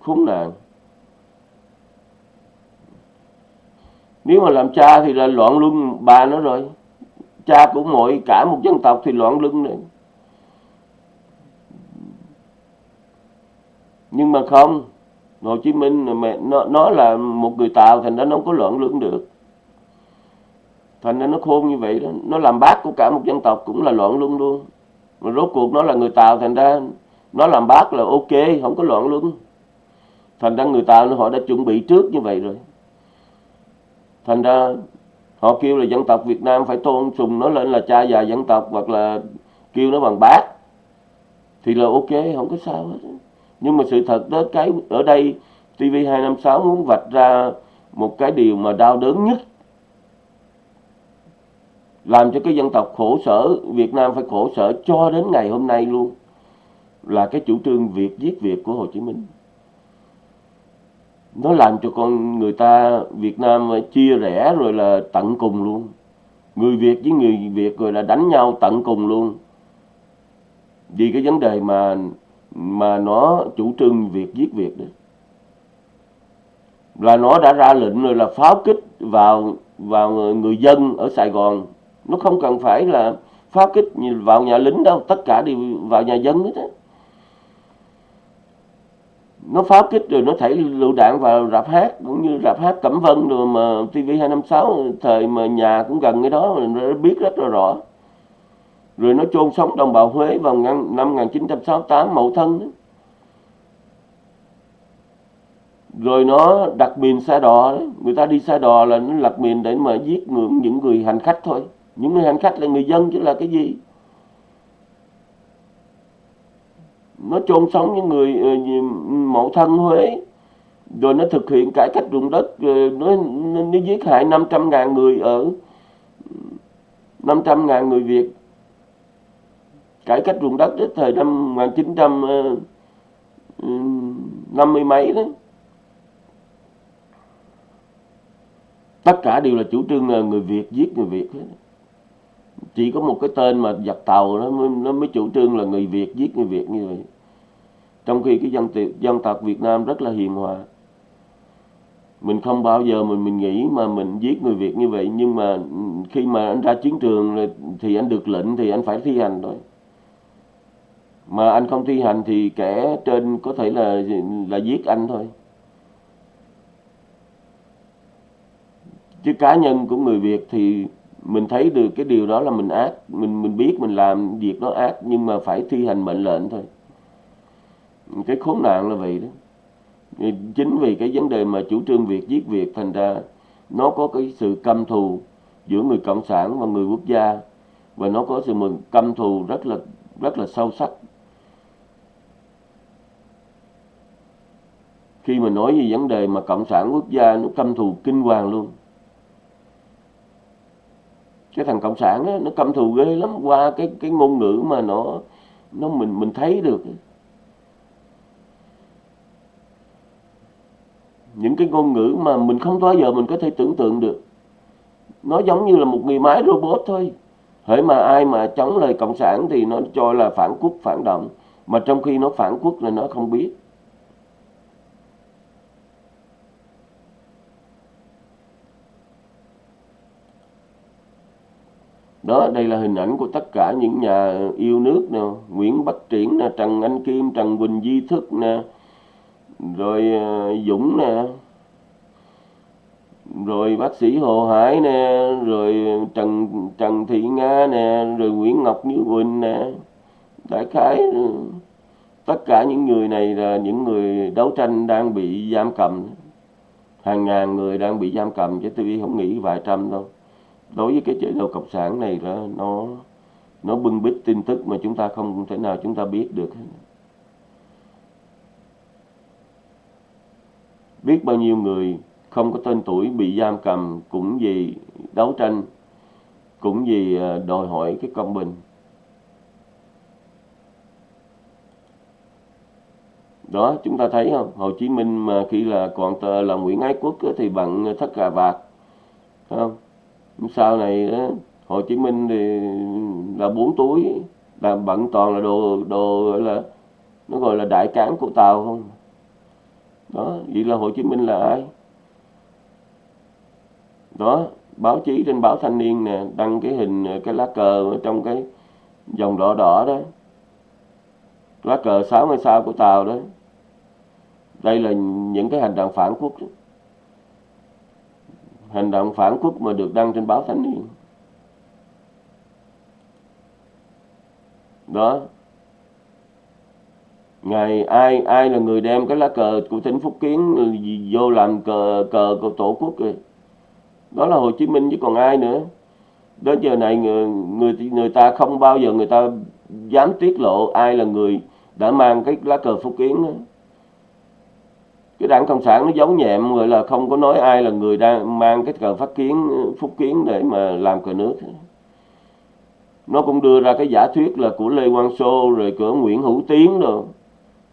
Speaker 1: Khốn nạn. Nếu mà làm cha thì là loạn luân, bà nó rồi. Cha của mọi, cả một dân tộc thì loạn luân nữa. Nhưng mà không, Hồ Chí Minh mẹ, nó nó là một người Tàu, thành ra nó không có loạn luân được thành ra nó khôn như vậy đó. Nó làm bác của cả một dân tộc cũng là loạn luân luôn. Mà rốt cuộc nó là người Tàu, thành ra nó làm bác là ok, không có loạn luân. Thành ra người Tàu họ đã chuẩn bị trước như vậy rồi. Thành ra họ kêu là dân tộc Việt Nam phải tôn sùng nó lên là cha già dân tộc hoặc là kêu nó bằng bác. Thì là ok, không có sao hết. Nhưng mà sự thật đó, cái ở đây TV256 muốn vạch ra một cái điều mà đau đớn nhất làm cho cái dân tộc khổ sở, Việt Nam phải khổ sở cho đến ngày hôm nay luôn, là cái chủ trương Việt giết Việt của Hồ Chí Minh. Nó làm cho con người ta Việt Nam chia rẽ rồi là tận cùng luôn. Người Việt với người Việt rồi là đánh nhau tận cùng luôn. Vì cái vấn đề mà mà nó chủ trương việc giết Việt đó. Là nó đã ra lệnh rồi là pháo kích vào vào người dân ở Sài Gòn nó không cần phải là pháo kích vào nhà lính đâu tất cả đều vào nhà dân hết á nó pháo kích rồi nó thảy lựu đạn vào rạp hát cũng như rạp hát Cẩm Vân rồi mà TV256 thời mà nhà cũng gần cái đó mình biết rất là rõ rồi nó chôn sống đồng bào Huế vào năm 1968 Mậu Thân đó. rồi nó đặt mìn xe đò đó. người ta đi xe đò là nó lật mìn để mà giết người, những người hành khách thôi những người hành khách là người dân chứ là cái gì? Nó chôn sống những người ờ, mẫu thân Huế. Rồi nó thực hiện cải cách ruộng đất ờ, nó, nó, nó giết hại 500 ngàn người ở 500 ngàn người Việt. Cải cách ruộng đất đến thời năm 1950 ờ, ừ, mấy đó. Tất cả đều là chủ trương người Việt giết người Việt hết chỉ có một cái tên mà giặc tàu nó mới, nó mới chủ trương là người Việt giết người Việt như vậy. Trong khi cái dân dân tộc Việt Nam rất là hiền hòa. Mình không bao giờ mình mình nghĩ mà mình giết người Việt như vậy nhưng mà khi mà anh ra chiến trường thì anh được lệnh thì anh phải thi hành thôi. Mà anh không thi hành thì kẻ trên có thể là là giết anh thôi. Chứ cá nhân của người Việt thì mình thấy được cái điều đó là mình ác, mình mình biết mình làm việc đó ác, nhưng mà phải thi hành mệnh lệnh thôi. Cái khốn nạn là vậy đó. Chính vì cái vấn đề mà chủ trương việc giết việc, thành ra nó có cái sự căm thù giữa người cộng sản và người quốc gia, và nó có sự mừng, căm thù rất là rất là sâu sắc. Khi mà nói về vấn đề mà cộng sản quốc gia, nó căm thù kinh hoàng luôn cái thằng cộng sản đó, nó căm thù ghê lắm. Qua cái cái ngôn ngữ mà nó nó mình mình thấy được những cái ngôn ngữ mà mình không bao giờ mình có thể tưởng tượng được. Nó giống như là một người máy robot thôi. Hễ mà ai mà chống lời cộng sản thì nó cho là phản quốc phản động. Mà trong khi nó phản quốc là nó không biết. Đó, đây là hình ảnh của tất cả những nhà yêu nước nè, Nguyễn Bắc Triển nè, Trần Anh Kim, Trần Quỳnh Di Thức nè, rồi ờ, Dũng nè, rồi bác sĩ Hồ Hải nè, rồi Trần Trần Thị Nga nè, rồi Nguyễn Ngọc Như Quỳnh nè, đại khái ừ. tất cả những người này là những người đấu tranh đang bị giam cầm. Hàng ngàn người đang bị giam cầm chứ tôi không nghĩ vài trăm đâu đối với cái chế độ cộng sản này là nó nó bưng bít tin tức mà chúng ta không thể nào chúng ta biết được. Biết bao nhiêu người không có tên tuổi bị giam cầm cũng vì đấu tranh, cũng vì ờ, đòi hỏi cái công bình. Đó, chúng ta thấy không? Hồ Chí Minh mà khi là còn tờ là Nguyễn Ái Quốc thì bằng thất cà vạt không? Sau này đó, Hồ Chí Minh thì là bốn túi là bận toàn là đồ đồ gọi là nó gọi là đại cán của Tàu không? Đó vậy là Hồ Chí Minh là ai? Đó báo chí trên báo thanh niên nè đăng cái hình cái lá cờ ở trong cái dòng đỏ đỏ đó. Lá cờ sáu ngôi sao của Tàu đó. Đây là những cái hành động phản quốc hành động phản quốc mà được đăng trên báo thanh niên đó ngày ai ai là người đem cái lá cờ của tỉnh Phúc Kiến vô làm cờ cờ của tổ quốc kìa. đó là Hồ Chí Minh chứ còn ai nữa đến giờ này người người người ta không bao giờ người ta dám tiết lộ ai là người đã mang cái lá cờ Phúc Kiến đó cái đảng cộng sản nó giấu nhẹm, gọi là không có nói ai là người đang mang cái cờ phát kiến, Phúc Kiến để mà làm cờ nước. Nó cũng đưa ra cái giả thuyết là của Lê Quang Sô, rồi của Nguyễn Hữu Tiến rồi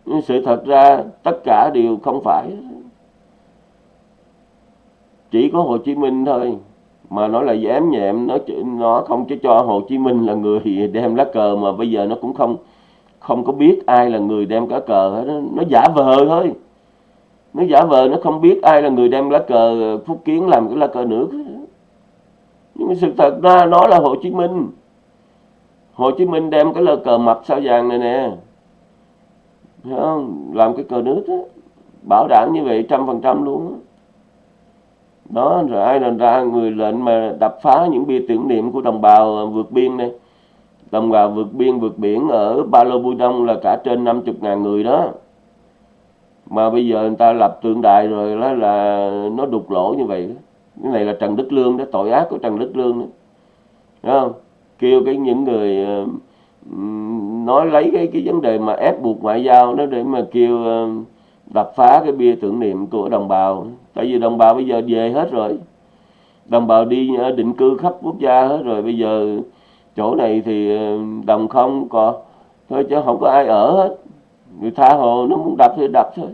Speaker 1: nhưng sự thật ra, tất cả đều không phải. Chỉ có Hồ Chí Minh thôi, mà nó là dám nhẹm, nó nó không cho cho Hồ Chí Minh là người *laughs* đem lá cờ, mà bây giờ nó cũng không không có biết ai là người đem cá cờ hết nó giả vờ thôi nó giả vờ, nó không biết ai là người đem lá cờ ờ, Phúc Kiến làm cái lá cờ nước nhưng mà sự thật ra nó là Hồ Chí Minh. Hồ Chí Minh đem cái lá cờ mập sao vàng này nè. Không? làm cái cờ nước đó. bảo đảm như vậy trăm phần trăm luôn đó đó, rồi ai là ra người lệnh mà đập phá những bia tưởng niệm của đồng bào ờ, vượt biên này đồng bào vượt biên vượt biển ở Ba Lô Bui Đông là cả trên 50 ngàn người đó mà bây giờ người ta lập tượng đài rồi đó là nó đục lỗ như vậy. Đó. cái này là Trần Đức Lương đó, tội ác của Trần Đức Lương đó. Đúng không? Kêu cái những người nói lấy cái cái vấn đề mà ép buộc ngoại giao đó để mà kêu ờ, đập phá cái bia tưởng niệm của đồng bào. Tại vì đồng bào bây giờ về hết rồi. Đồng bào đi định cư khắp quốc gia hết rồi. Bây giờ chỗ này thì ờ, đồng không có, thôi chứ không có ai ở hết người tha hồ, nó muốn đập thì đập thôi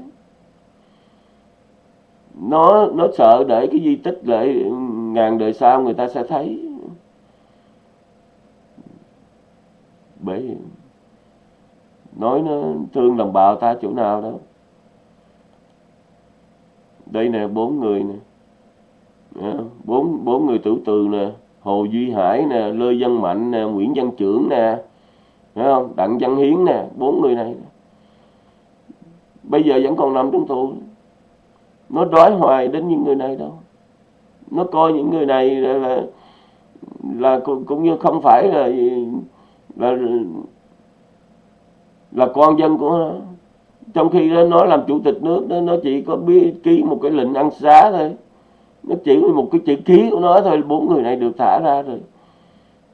Speaker 1: nó nó sợ để cái di tích lại ừ, ngàn đời sau người ta sẽ thấy. Bởi nói nó thương đồng bào ta chỗ nào đâu đây nè, bốn người nè. Ờ, bốn bốn người tử từ nè. Hồ duy hải nè, lê văn mạnh nè, nguyễn văn trưởng nè. Thấy không? Đặng văn hiến nè, bốn người này bây giờ vẫn còn nằm trong tù. Nó đói hoài đến những người này đâu. Nó coi những người này là là, là cũng như không phải là là là con dân của nó. Trong khi đó nó làm chủ tịch nước đó nó chỉ có biết ký một cái lệnh ăn xá thôi. Nó chỉ một cái chữ ký của nó thôi bốn người này được thả ra rồi.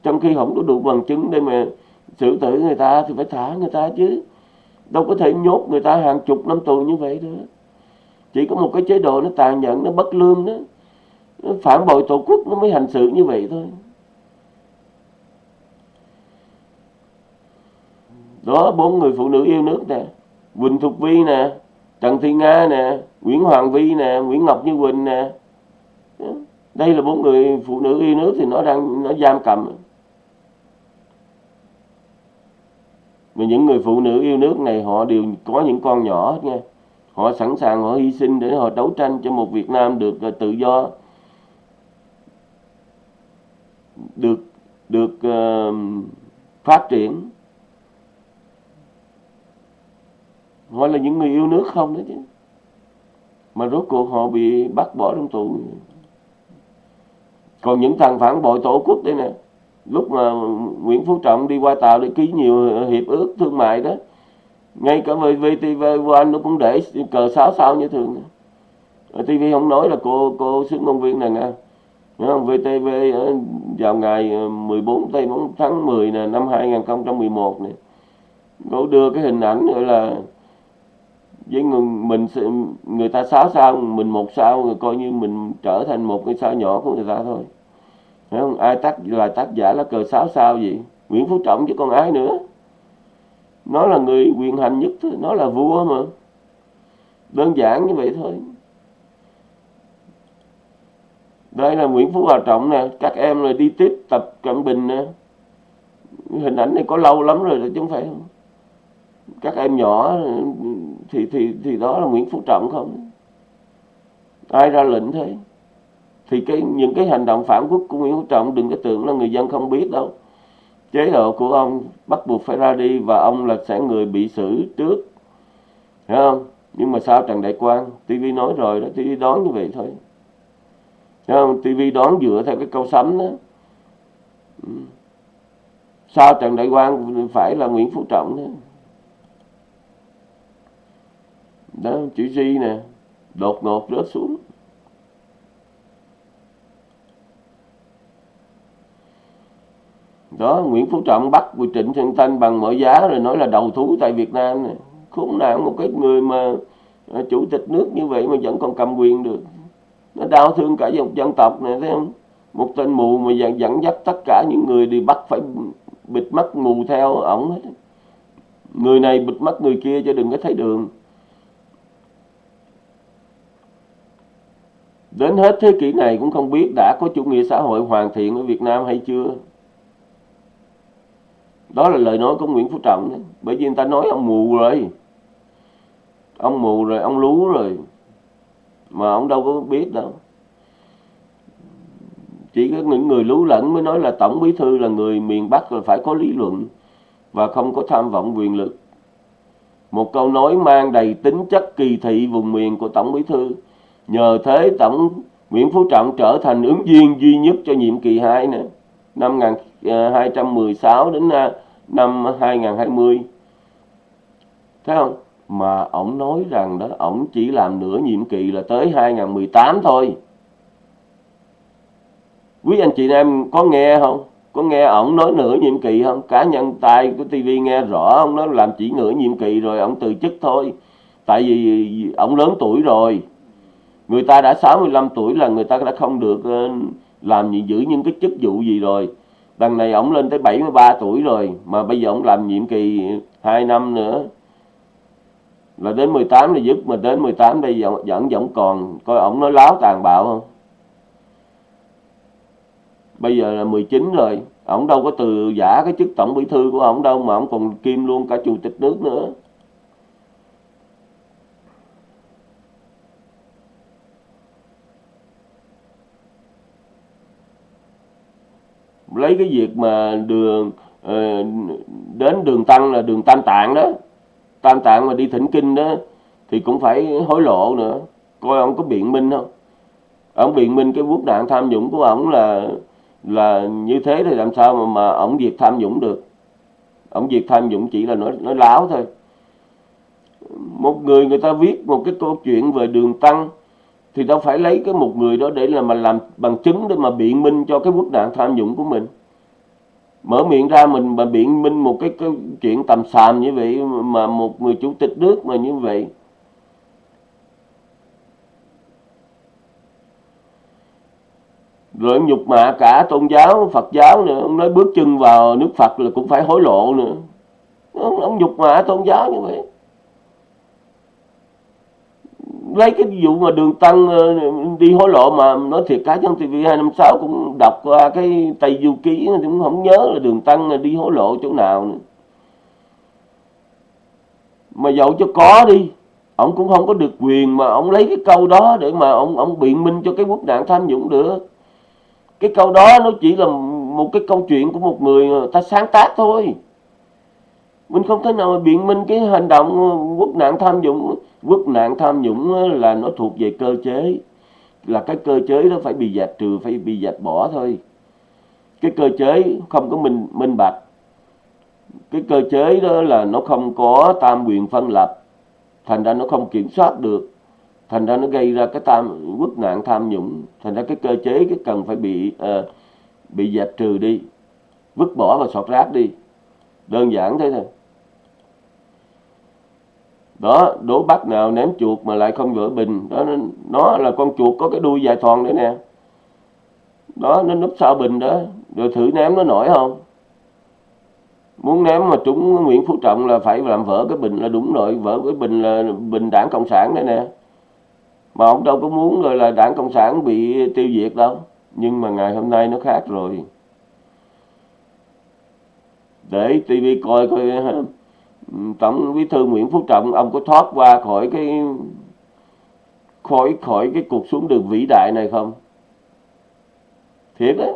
Speaker 1: Trong khi không có đủ bằng chứng để mà xử tử người ta thì phải thả người ta chứ đâu có thể nhốt người ta hàng chục năm tù như vậy được. Chỉ có một cái chế độ nó tàn nhẫn, nó bất lương đó. Nó phản bội tổ quốc nó mới hành xử như vậy thôi. Đó, bốn người phụ nữ yêu nước nè. Quỳnh Thục Vi nè, Trần Thị Nga nè, Nguyễn Hoàng Vi nè, Nguyễn Ngọc Như Quỳnh nè. Đây là bốn người phụ nữ yêu nước thì nó đang, nó giam cầm. Mà những người phụ nữ yêu nước này họ đều có những con nhỏ nha họ sẵn sàng họ hy sinh để họ đấu tranh cho một Việt Nam được uh, tự do. Được được uh, phát triển. Họ là những người yêu nước không đó chứ. Mà rốt cuộc họ bị bắt bỏ trong tù. Còn những thằng phản bội tổ quốc đây nè lúc mà Nguyễn Phú Trọng đi qua Tàu để ký nhiều hiệp ước thương mại đó ngay cả với VTV One nó cũng để cờ sáu sao như thường. TV không nói là cô cô xứng công viên này nha. Không? VTV ờ, vào ngày ờ, 14 tây tháng 10 nè năm 2011 này cô đưa cái hình ảnh gọi là với người, mình người ta sáu sao mình một sao rồi coi như mình trở thành một cái sao nhỏ của người ta thôi. Thấy không? ai tác là tác giả là cờ sáu sao gì Nguyễn Phú Trọng chứ còn ai nữa. Nó là người quyền hành nhất thôi, nó là vua mà. Đơn giản như vậy thôi. Đây là Nguyễn Phú Hòa Trọng nè. Các em là đi tiếp tập Cận Bình nè. Hình ảnh này có lâu lắm rồi chứ không phải không? Các em nhỏ thì thì thì đó là Nguyễn Phú Trọng không? Ai ra lệnh thế thì cái, những cái hành động phản quốc của Nguyễn Phú Trọng, đừng có tưởng là người dân không biết đâu. Chế độ của ông bắt buộc phải ra đi và ông là sẽ người bị xử trước. Hiểu không? Nhưng mà sao Trần Đại Quang TV nói rồi đó TV đoán như vậy thôi. Hiểu không? TV đoán dựa theo cái câu sấm đó. Ừ. Sao Trần Đại Quang phải là Nguyễn Phú Trọng đó. Đó, chữ G nè, đột ngột rớt xuống. Đó Nguyễn Phú Trọng bắt Trịnh Xuân Thanh bằng mọi giá rồi nói là đầu thú tại Việt Nam này khốn nạn một cái người mà à, chủ tịch nước như vậy mà vẫn còn cầm quyền được. Nó đau thương cả dòng dân tộc này thấy không? Một tên mù mà dẫn, dẫn dắt tất cả những người đi bắt phải bịt mắt mù theo ổng hết. Người này bịt mắt người kia cho đừng có thấy đường. Đến hết thế kỷ này cũng không biết đã có chủ nghĩa xã hội hoàn thiện ở Việt Nam hay chưa đó là lời nói của Nguyễn Phú Trọng đấy. bởi vì người ta nói ông mù rồi. Ông mù rồi, ông lú rồi. Mà ông đâu có biết đâu. Chỉ có những người lú lẫn mới nói là tổng bí thư là người miền Bắc là phải có lý luận và không có tham vọng quyền lực. Một câu nói mang đầy tính chất kỳ thị vùng miền của tổng bí thư. Nhờ thế tổng Nguyễn Phú Trọng trở thành ứng viên duy nhất cho nhiệm kỳ 2 nữa. Năm 2016 à, đến à, năm 2020 thấy không? Mà ổng nói rằng đó, ổng chỉ làm nửa nhiệm kỳ là tới 2018 thôi. Quý anh chị em có nghe không? Có nghe ổng nói nửa nhiệm kỳ không? Cá nhân tay của TV nghe rõ ông nói làm chỉ nửa nhiệm kỳ rồi ổng từ chức thôi. Tại vì ổng lớn tuổi rồi. Người ta đã 65 tuổi là người ta đã không được ờ, làm gì giữ những cái chức vụ gì rồi đằng này ổng lên tới 73 tuổi rồi mà bây giờ ổng làm nhiệm kỳ 2 năm nữa. Là đến 18 là dứt mà đến 18 đây vẫn vẫn, vẫn còn. Coi ổng nói láo tàn bạo không? Bây giờ là 19 rồi ổng đâu có từ giả cái chức tổng bí thư của ổng đâu mà ổng còn kim luôn cả chủ tịch nước nữa. Lấy cái việc mà đường ờ, đến đường tăng là đường tam tạng đó. Tam tạng mà đi thỉnh kinh đó, thì cũng phải hối lộ nữa. Coi ông có biện minh không? Ông biện minh cái quốc nạn tham nhũng của ông là là như thế thì làm sao mà mà ông việc tham nhũng được? Ông việc tham nhũng chỉ là nói nói láo thôi. Một người người ta viết một cái câu chuyện về đường tăng thì đâu phải lấy cái một người đó để là mà làm bằng chứng để mà biện minh cho cái quốc nạn tham nhũng của mình. Mở miệng ra mình mà biện minh một cái, cái chuyện tầm xàm như vậy mà một người chủ tịch nước mà như vậy. Rồi nhục mạ cả tôn giáo Phật giáo nữa ông nói bước chân vào nước Phật là cũng phải hối lộ nữa. Ông, ông nhục mạ tôn giáo như vậy lấy cái vụ mà đường tăng ờ, đi hối lộ mà nói thiệt cá nhân TV 256 cũng đọc qua cái Tây Du Ký cũng không nhớ là đường tăng ờ, đi hối lộ chỗ nào nữa. Mà dẫu cho có đi, ông cũng không có được quyền mà ông lấy cái câu đó để mà ông ông biện minh cho cái quốc nạn tham nhũng được. Cái câu đó nó chỉ là một cái câu chuyện của một người ờ, ta sáng tác thôi mình không thể nào mà biện minh cái hành động quốc nạn tham nhũng. Quốc nạn tham nhũng là nó thuộc về cơ chế. Là cái cơ chế đó phải bị dẹp trừ phải bị dẹp bỏ thôi. Cái cơ chế không có minh minh bạch. Cái cơ chế đó là nó không có tam quyền phân lập. Thành ra nó không kiểm soát được. Thành ra nó gây ra cái tam quốc nạn tham nhũng. Thành ra cái cơ chế cái cần phải bị uh, bị dẹp trừ đi. Vứt bỏ và sọt rác đi. Đơn giản thế thôi đó đố bắt nào ném chuột mà lại không vỡ bình. Đó nó, nó là con chuột có cái đuôi dài thòn đấy nè. Đó nó núp sau bình đó. Rồi thử ném nó nổi không? Muốn ném mà trúng Nguyễn Phú Trọng là phải làm vỡ cái bình là đúng rồi. Vỡ cái bình là bình đảng cộng sản đấy nè. Mà ông đâu có muốn rồi là đảng cộng sản bị tiêu diệt đâu. Nhưng mà ngày hôm nay nó khác rồi. Để TV coi coi tổng bí thư Nguyễn Phú Trọng, ông có thoát qua khỏi cái, khỏi khỏi cái cuộc xuống đường vĩ đại này không? Thiệt á.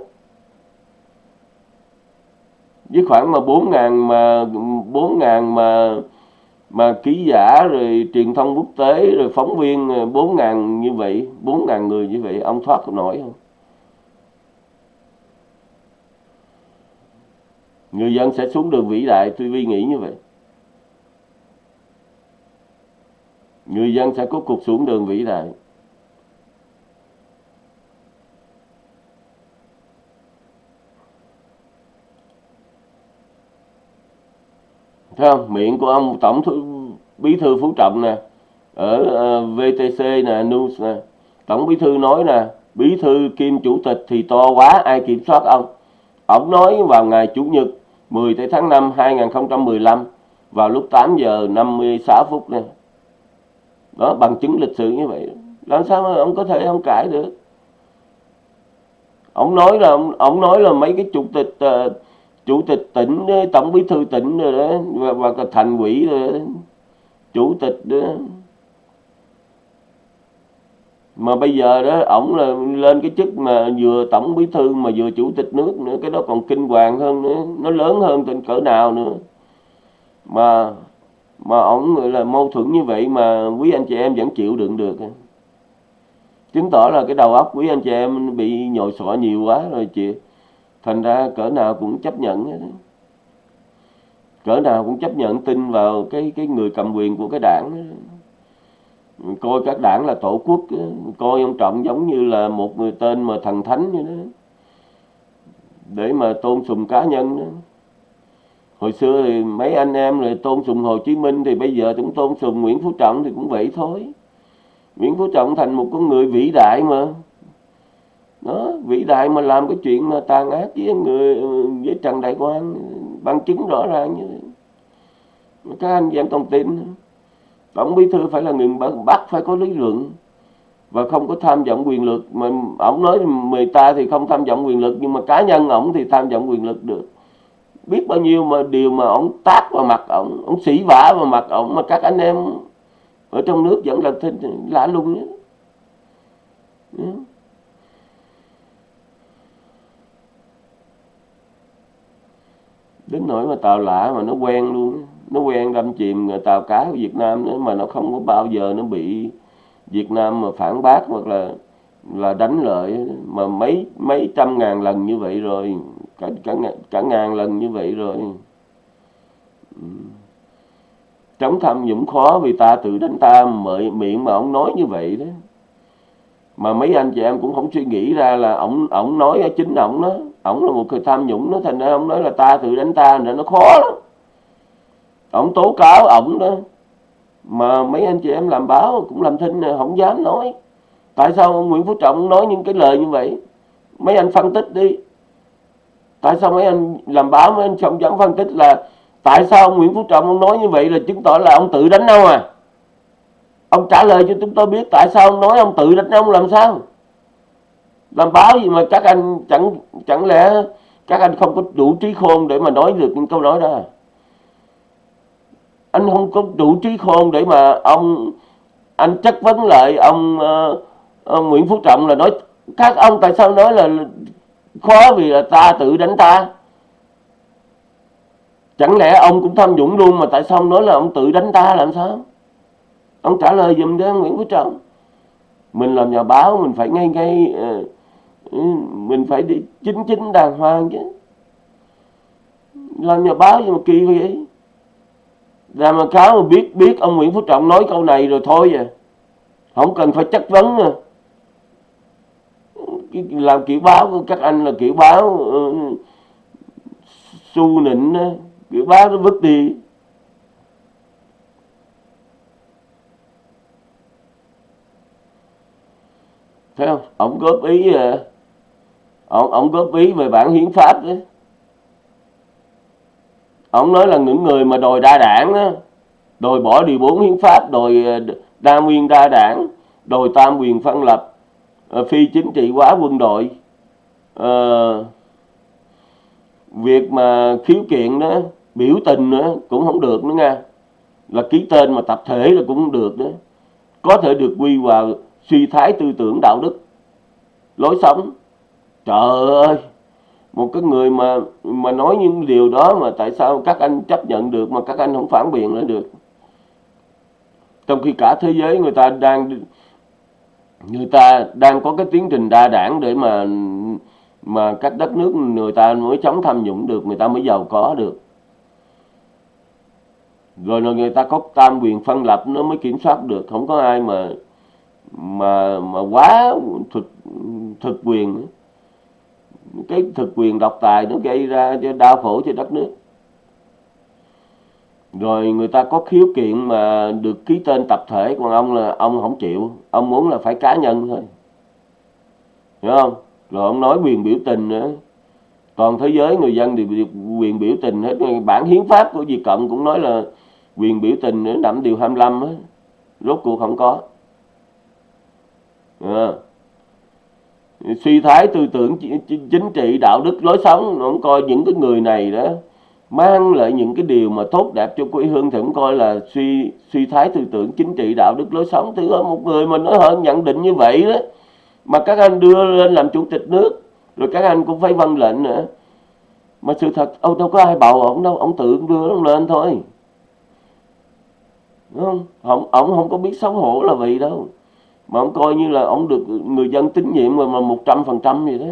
Speaker 1: Với khoảng mà bốn ngàn mà, bốn ngàn mà mà ký giả rồi truyền thông quốc tế rồi phóng viên, bốn ngàn như vậy, bốn ngàn người như vậy, ông thoát nổi không? Người dân sẽ xuống đường vĩ đại, tôi vi nghĩ như vậy. Người dân sẽ có cuộc xuống đường vĩ đại. Thấy không? Miệng của ông tổng thư, bí thư phú trọng nè ở ờ, uh, VTC nè news nè. Tổng bí thư nói nè bí thư kim chủ tịch thì to quá ai kiểm soát ông? Ông nói vào ngày chủ nhật 10 tháng 5 2015 vào lúc 8 giờ 56 phút nè đó bằng chứng lịch sử như vậy. Làm sao mà ông có thể ông cãi được? Ông nói là ông, ông nói là mấy cái chủ tịch uh, chủ tịch tỉnh ờ, tổng bí thư tỉnh rồi đó và, và thành quỷ rồi đó. chủ tịch đó. Mà bây giờ đó ổng là lên cái chức mà vừa tổng bí thư mà vừa chủ tịch nước nữa cái đó còn kinh hoàng hơn nữa nó lớn hơn tình cỡ nào nữa. Mà mà ổng gọi là mâu thuẫn như vậy mà quý anh chị em vẫn chịu đựng được. Chứng tỏ là cái đầu óc quý anh chị em bị nhồi sọ nhiều quá rồi chị. Thành ra cỡ nào cũng chấp nhận cỡ nào cũng chấp nhận tin vào cái cái người cầm quyền của cái đảng coi các đảng là tổ quốc coi ông trọng giống như là một người tên mà thần thánh như đó. Để mà tôn sùng cá nhân đó hồi xưa thì mấy anh em rồi tôn sùng hồ chí minh thì bây giờ cũng tôn sùng nguyễn phú trọng thì cũng vậy thôi. Nguyễn phú trọng thành một con người vĩ đại mà. Đó, vĩ đại mà làm cái chuyện mà tàn ác với người, với trần đại quang, bằng chứng rõ ràng như thế. Các anh dám còn tin. Tổng bí thư phải là người bắt phải có lý luận và không có tham vọng quyền lực. Mà ổng nói người ta thì không tham vọng quyền lực, nhưng mà cá nhân ổng thì tham vọng quyền lực được biết bao nhiêu mà điều mà ông tác vào mặt ông, ông xỉ vả vào mặt ông mà các anh em ở trong nước vẫn là thinh lạ lùng nhé đến nỗi mà tàu lạ mà nó quen luôn nó quen đâm chìm tàu cá của Việt Nam nữa mà nó không có bao giờ nó bị Việt Nam mà phản bác hoặc là là đánh lợi. Mà mấy mấy trăm ngàn lần như vậy rồi cả cả cả ngàn lần như vậy rồi. Ừ. Chống tham nhũng khó vì ta tự đánh ta mời miệng mà ông nói như vậy đó. Mà mấy anh chị em cũng không suy nghĩ ra là ổng ổng nói chính ổng đó. Ổng là một người tham nhũng nó thành ra ông nói là ta tự đánh ta nên nó khó lắm. Ổng tố cáo ổng đó. Mà mấy anh chị em làm báo cũng làm thinh không dám nói. Tại sao ông Nguyễn Phú Trọng nói những cái lời như vậy? Mấy anh phân tích đi tại sao mấy anh làm báo mấy anh không dám phân tích là tại sao ông Nguyễn Phú Trọng ông nói như vậy là chứng tỏ là ông tự đánh ông à ông trả lời cho chúng tôi biết tại sao ông nói ông tự đánh ông làm sao làm báo gì mà các anh chẳng chẳng lẽ các anh không có đủ trí khôn để mà nói được những câu nói đó à? anh không có đủ trí khôn để mà ông anh chất vấn lại ông, uh, ông Nguyễn Phú Trọng là nói các ông tại sao nói là khó vì là ta tự đánh ta. Chẳng lẽ ông cũng tham nhũng luôn mà tại sao ông nói là ông tự đánh ta làm sao? Ông trả lời giùm cho Nguyễn Phú Trọng. Mình làm nhà báo, mình phải ngay ngay ờ, ừ, mình phải đi chính chính đàng hoàng chứ. Làm nhà báo gì mà kỳ vậy? Ra mà cáo mà biết biết ông Nguyễn Phú Trọng nói câu này rồi thôi à. Không cần phải chất vấn à cái làm kiểu báo của các anh là kiểu báo uh, su nịnh đó. kiểu báo nó vứt đi thấy không Ông góp ý à, ông ông góp ý về bản hiến pháp đấy ổng nói là những người mà đòi đa đảng á đòi bỏ điều bốn hiến pháp đòi ờ, đa nguyên đa đảng đòi tam quyền phân lập Ờ, phi chính trị hóa quân đội. À, việc mà khiếu kiện đó biểu tình nữa cũng không được nữa nha. Là ký tên mà tập thể là cũng không được nữa. Có thể được quy vào suy thái tư tưởng đạo đức. Lối sống. Trời ơi! Một cái người mà mà nói những điều đó mà tại sao các anh chấp nhận được mà các anh không phản biện lại được? Trong khi cả thế giới người ta đang người ta đang có cái tiến trình đa đảng để mà mà các đất nước người ta mới chống tham nhũng được, người ta mới giàu có được. Rồi là người ta có tam quyền phân lập nó mới kiểm soát được, không có ai mà mà mà quá thực thực quyền. Cái thực quyền độc tài nó gây ra cho đau khổ cho đất nước rồi người ta có khiếu kiện mà được ký tên tập thể, còn ông là, ông không chịu. Ông muốn là phải cá nhân thôi. Hiểu không? Rồi ông nói quyền biểu tình nữa. Toàn thế giới người dân đều quyền biểu tình hết. Bản hiến pháp của Việt Cộng cũng nói là quyền biểu tình nữa nằm điều 25 á. Rốt cuộc không có. À. suy thái tư tưởng chính trị, đạo đức, lối sống, nó coi những cái người này đó mang lại những cái điều mà tốt đẹp cho quê hương thì cũng coi là suy suy thái tư tưởng chính trị, đạo đức lối sống. Thứ một người mà nói hơn nhận định như vậy đó, mà các anh đưa lên làm chủ tịch nước, rồi các anh cũng phải vâng lệnh nữa. Mà sự thật, ông đâu có ai bầu ông đâu, ông tự đưa ông lên thôi. Đúng không? Ông ông không có biết xấu hổ là vậy đâu. Mà ông coi như là ông được người dân tín nhiệm mà một trăm phần trăm vậy đó.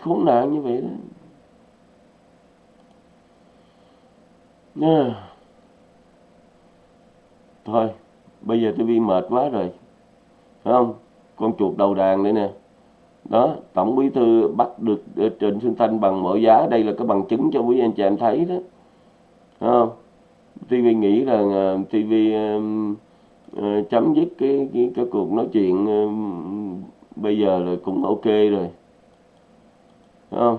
Speaker 1: Khốn nạn như vậy đó. Yeah. Thôi, bây giờ tôi bị mệt quá rồi. Phải không? Con chuột đầu đàn đây nè. Đó, Tổng bí thư bắt được ờ, Trịnh Xuân Thanh bằng mọi giá. Đây là cái bằng chứng cho quý anh chị em thấy đó. Phải không? TV nghĩ là uh, TV uh, uh, chấm dứt cái, cái cái cuộc nói chuyện uh, bây giờ là cũng ok rồi. Phải không?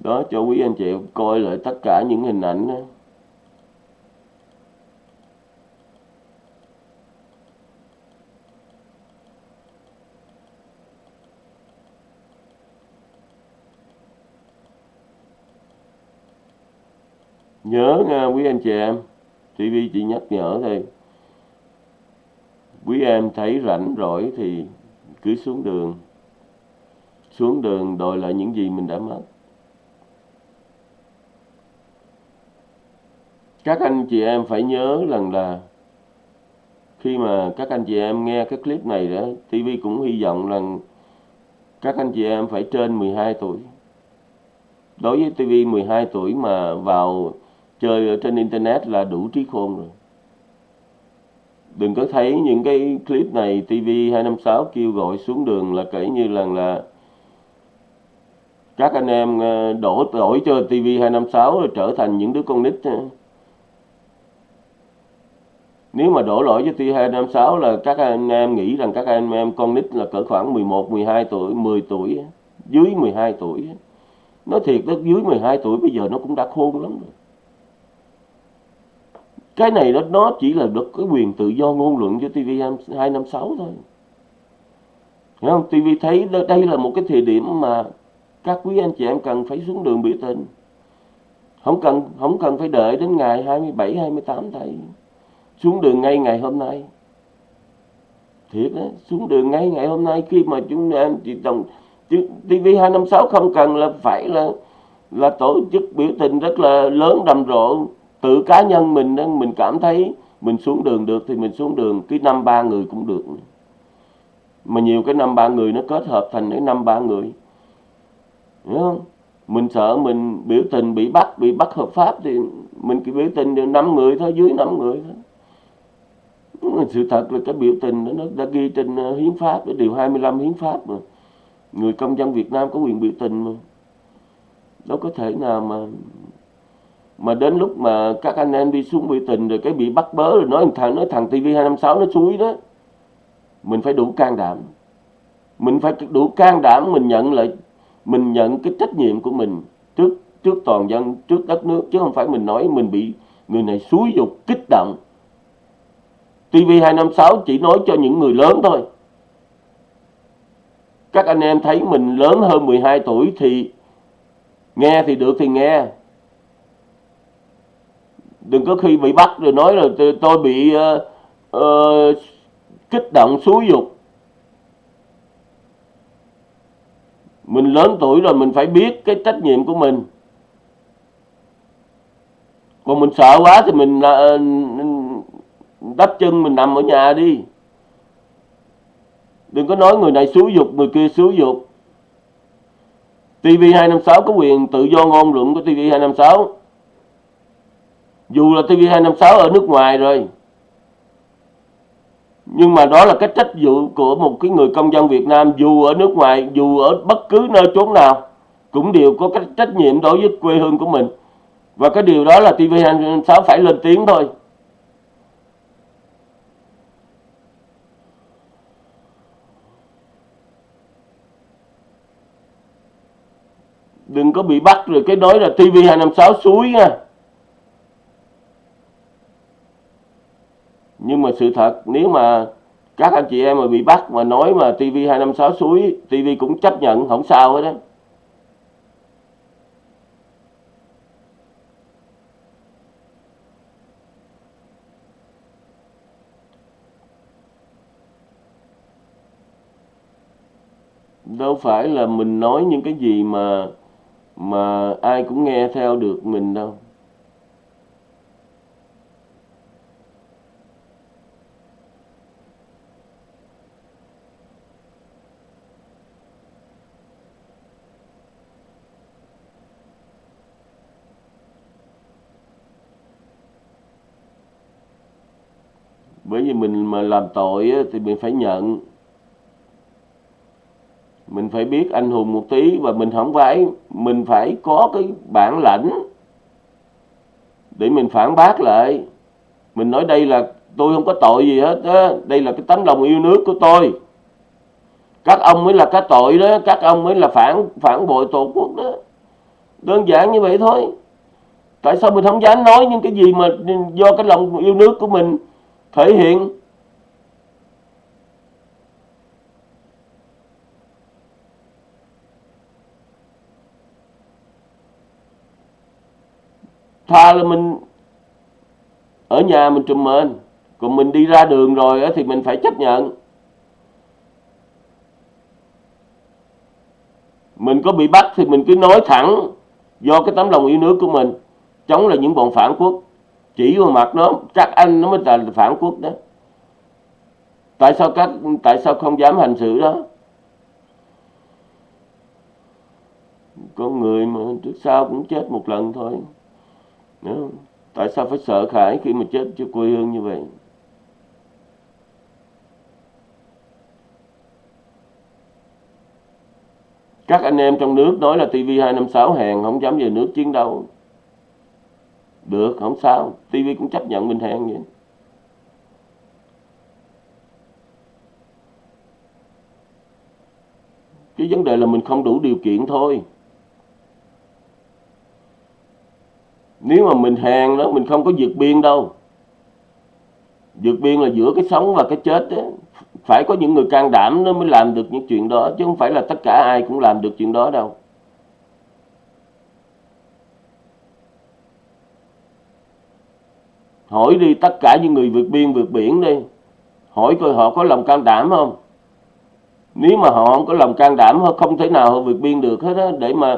Speaker 1: Đó, cho quý anh chị coi lại tất cả những hình ảnh đó. nhớ nha, quý anh chị em. TV chỉ nhắc nhở thôi. Quý em thấy rảnh rỗi thì cứ xuống đường. Xuống đường đòi lại những gì mình đã mất. Các anh chị em phải nhớ rằng là khi mà các anh chị em nghe cái clip này đó TV cũng hy vọng rằng các anh chị em phải trên 12 tuổi. Đối với TV 12 tuổi mà vào chơi ở trên internet là đủ trí khôn rồi. Đừng có thấy những cái clip này TV 256 kêu gọi xuống đường là kể như là là các anh em ờ, đổ đổi cho TV 256 rồi trở thành những đứa con nít nếu mà đổ lỗi với T256 là các anh em nghĩ rằng các anh em con nít là cỡ khoảng 11, 12 tuổi, 10 tuổi, dưới 12 tuổi. Nói thiệt đó, dưới 12 tuổi bây giờ nó cũng đã khôn lắm rồi. Cái này đó nó chỉ là được cái quyền tự do ngôn luận cho TV256 thôi. Hiểu không? TV thấy đây là một cái thời điểm mà các quý anh chị em cần phải xuống đường biểu tình. Không cần không cần phải đợi đến ngày 27, 28 thầy xuống đường ngay ngày hôm nay. Thiệt đó xuống đường ngay ngày hôm nay khi mà chúng em chị đồng TV 256 không cần là phải là là tổ chức biểu tình rất là lớn rầm rộ. Tự cá nhân mình đó mình cảm thấy mình xuống đường được thì mình xuống đường, cái năm ba người cũng được. Mà nhiều cái năm ba người nó kết hợp thành cái năm ba người. Hiểu không? Mình sợ mình biểu tình bị bắt bị bắt hợp pháp thì mình cứ biểu tình được năm người thôi, dưới năm người thôi sự thật là cái biểu tình đó, nó đã ghi trên ờ, hiến pháp điều 25 hiến pháp mà. Người công dân Việt Nam có quyền biểu tình mà. Đâu có thể nào mà mà đến lúc mà các anh em đi xuống biểu tình rồi cái bị bắt bớ rồi nói thằng nói thằng TV 256 nó suối đó mình phải đủ can đảm. Mình phải đủ can đảm mình nhận lại mình nhận cái trách nhiệm của mình trước trước toàn dân trước đất nước chứ không phải mình nói mình bị người này xúi dục kích động. TV256 chỉ nói cho những người lớn thôi. Các anh em thấy mình lớn hơn 12 tuổi thì nghe thì được thì nghe. Đừng có khi bị bắt rồi nói là tôi bị uh, uh, kích động xúi dục. Mình lớn tuổi rồi mình phải biết cái trách nhiệm của mình. Còn mình sợ quá thì mình uh, đắp chân mình nằm ở nhà đi. Đừng có nói người này xúi dục, người kia xúi dục. TV256 có quyền tự do ngôn luận của TV256 dù là TV256 ở nước ngoài rồi, nhưng mà đó là cái trách vụ của một cái người công dân Việt Nam, dù ở nước ngoài, dù ở bất cứ nơi chốn nào, cũng đều có cái trách nhiệm đối với quê hương của mình. Và cái điều đó là TV256 phải lên tiếng thôi. Đừng có bị bắt rồi cái nói là TV256 suối nha. Nhưng mà sự thật, nếu mà các anh chị em mà bị bắt mà nói mà TV256 suối TV cũng chấp nhận, không sao hết đó đâu phải là mình nói những cái gì mà mà ai cũng nghe theo được mình đâu. Bởi vì mình mà làm tội thì mình phải nhận phải biết anh hùng một tí và mình không phải, mình phải có cái bản lãnh để mình phản bác lại. Mình nói đây là, tôi không có tội gì hết đó. đây là cái tấm lòng yêu nước của tôi. Các ông mới là cái tội đó, các ông mới là phản phản bội tổ quốc đó. Đơn giản như vậy thôi. Tại sao mình không dám nói những cái gì mà do cái lòng yêu nước của mình thể hiện? Tha là mình ở nhà mình trùm mền. Còn mình đi ra đường rồi thì mình phải chấp nhận. Mình có bị bắt thì mình cứ nói thẳng do cái tấm lòng yêu nước của mình. Chống lại những bọn phản quốc. Chỉ vào mặt nó, chắc anh nó mới là phản quốc đó. Tại sao các, tại sao không dám hành xử đó? Con người mà trước sau cũng chết một lần thôi. Đúng Tại sao phải sợ khải khi mà chết cho quê hương như vậy? Các anh em trong nước nói là TV256 hèn không dám về nước chiến đấu. Được, không sao. TV cũng chấp nhận mình hèn vậy. Cái vấn đề là mình không đủ điều kiện thôi. Nếu mà mình hèn đó, mình không có vượt biên đâu. Vượt biên là giữa cái sống và cái chết đó. phải có những người can đảm nó mới làm được những chuyện đó, chứ không phải là tất cả ai cũng làm được chuyện đó đâu. Hỏi đi tất cả những người vượt biên vượt biển đi. Hỏi coi họ có lòng can đảm không. Nếu mà họ không có lòng can đảm, họ không thể nào họ vượt biên được hết á. Để mà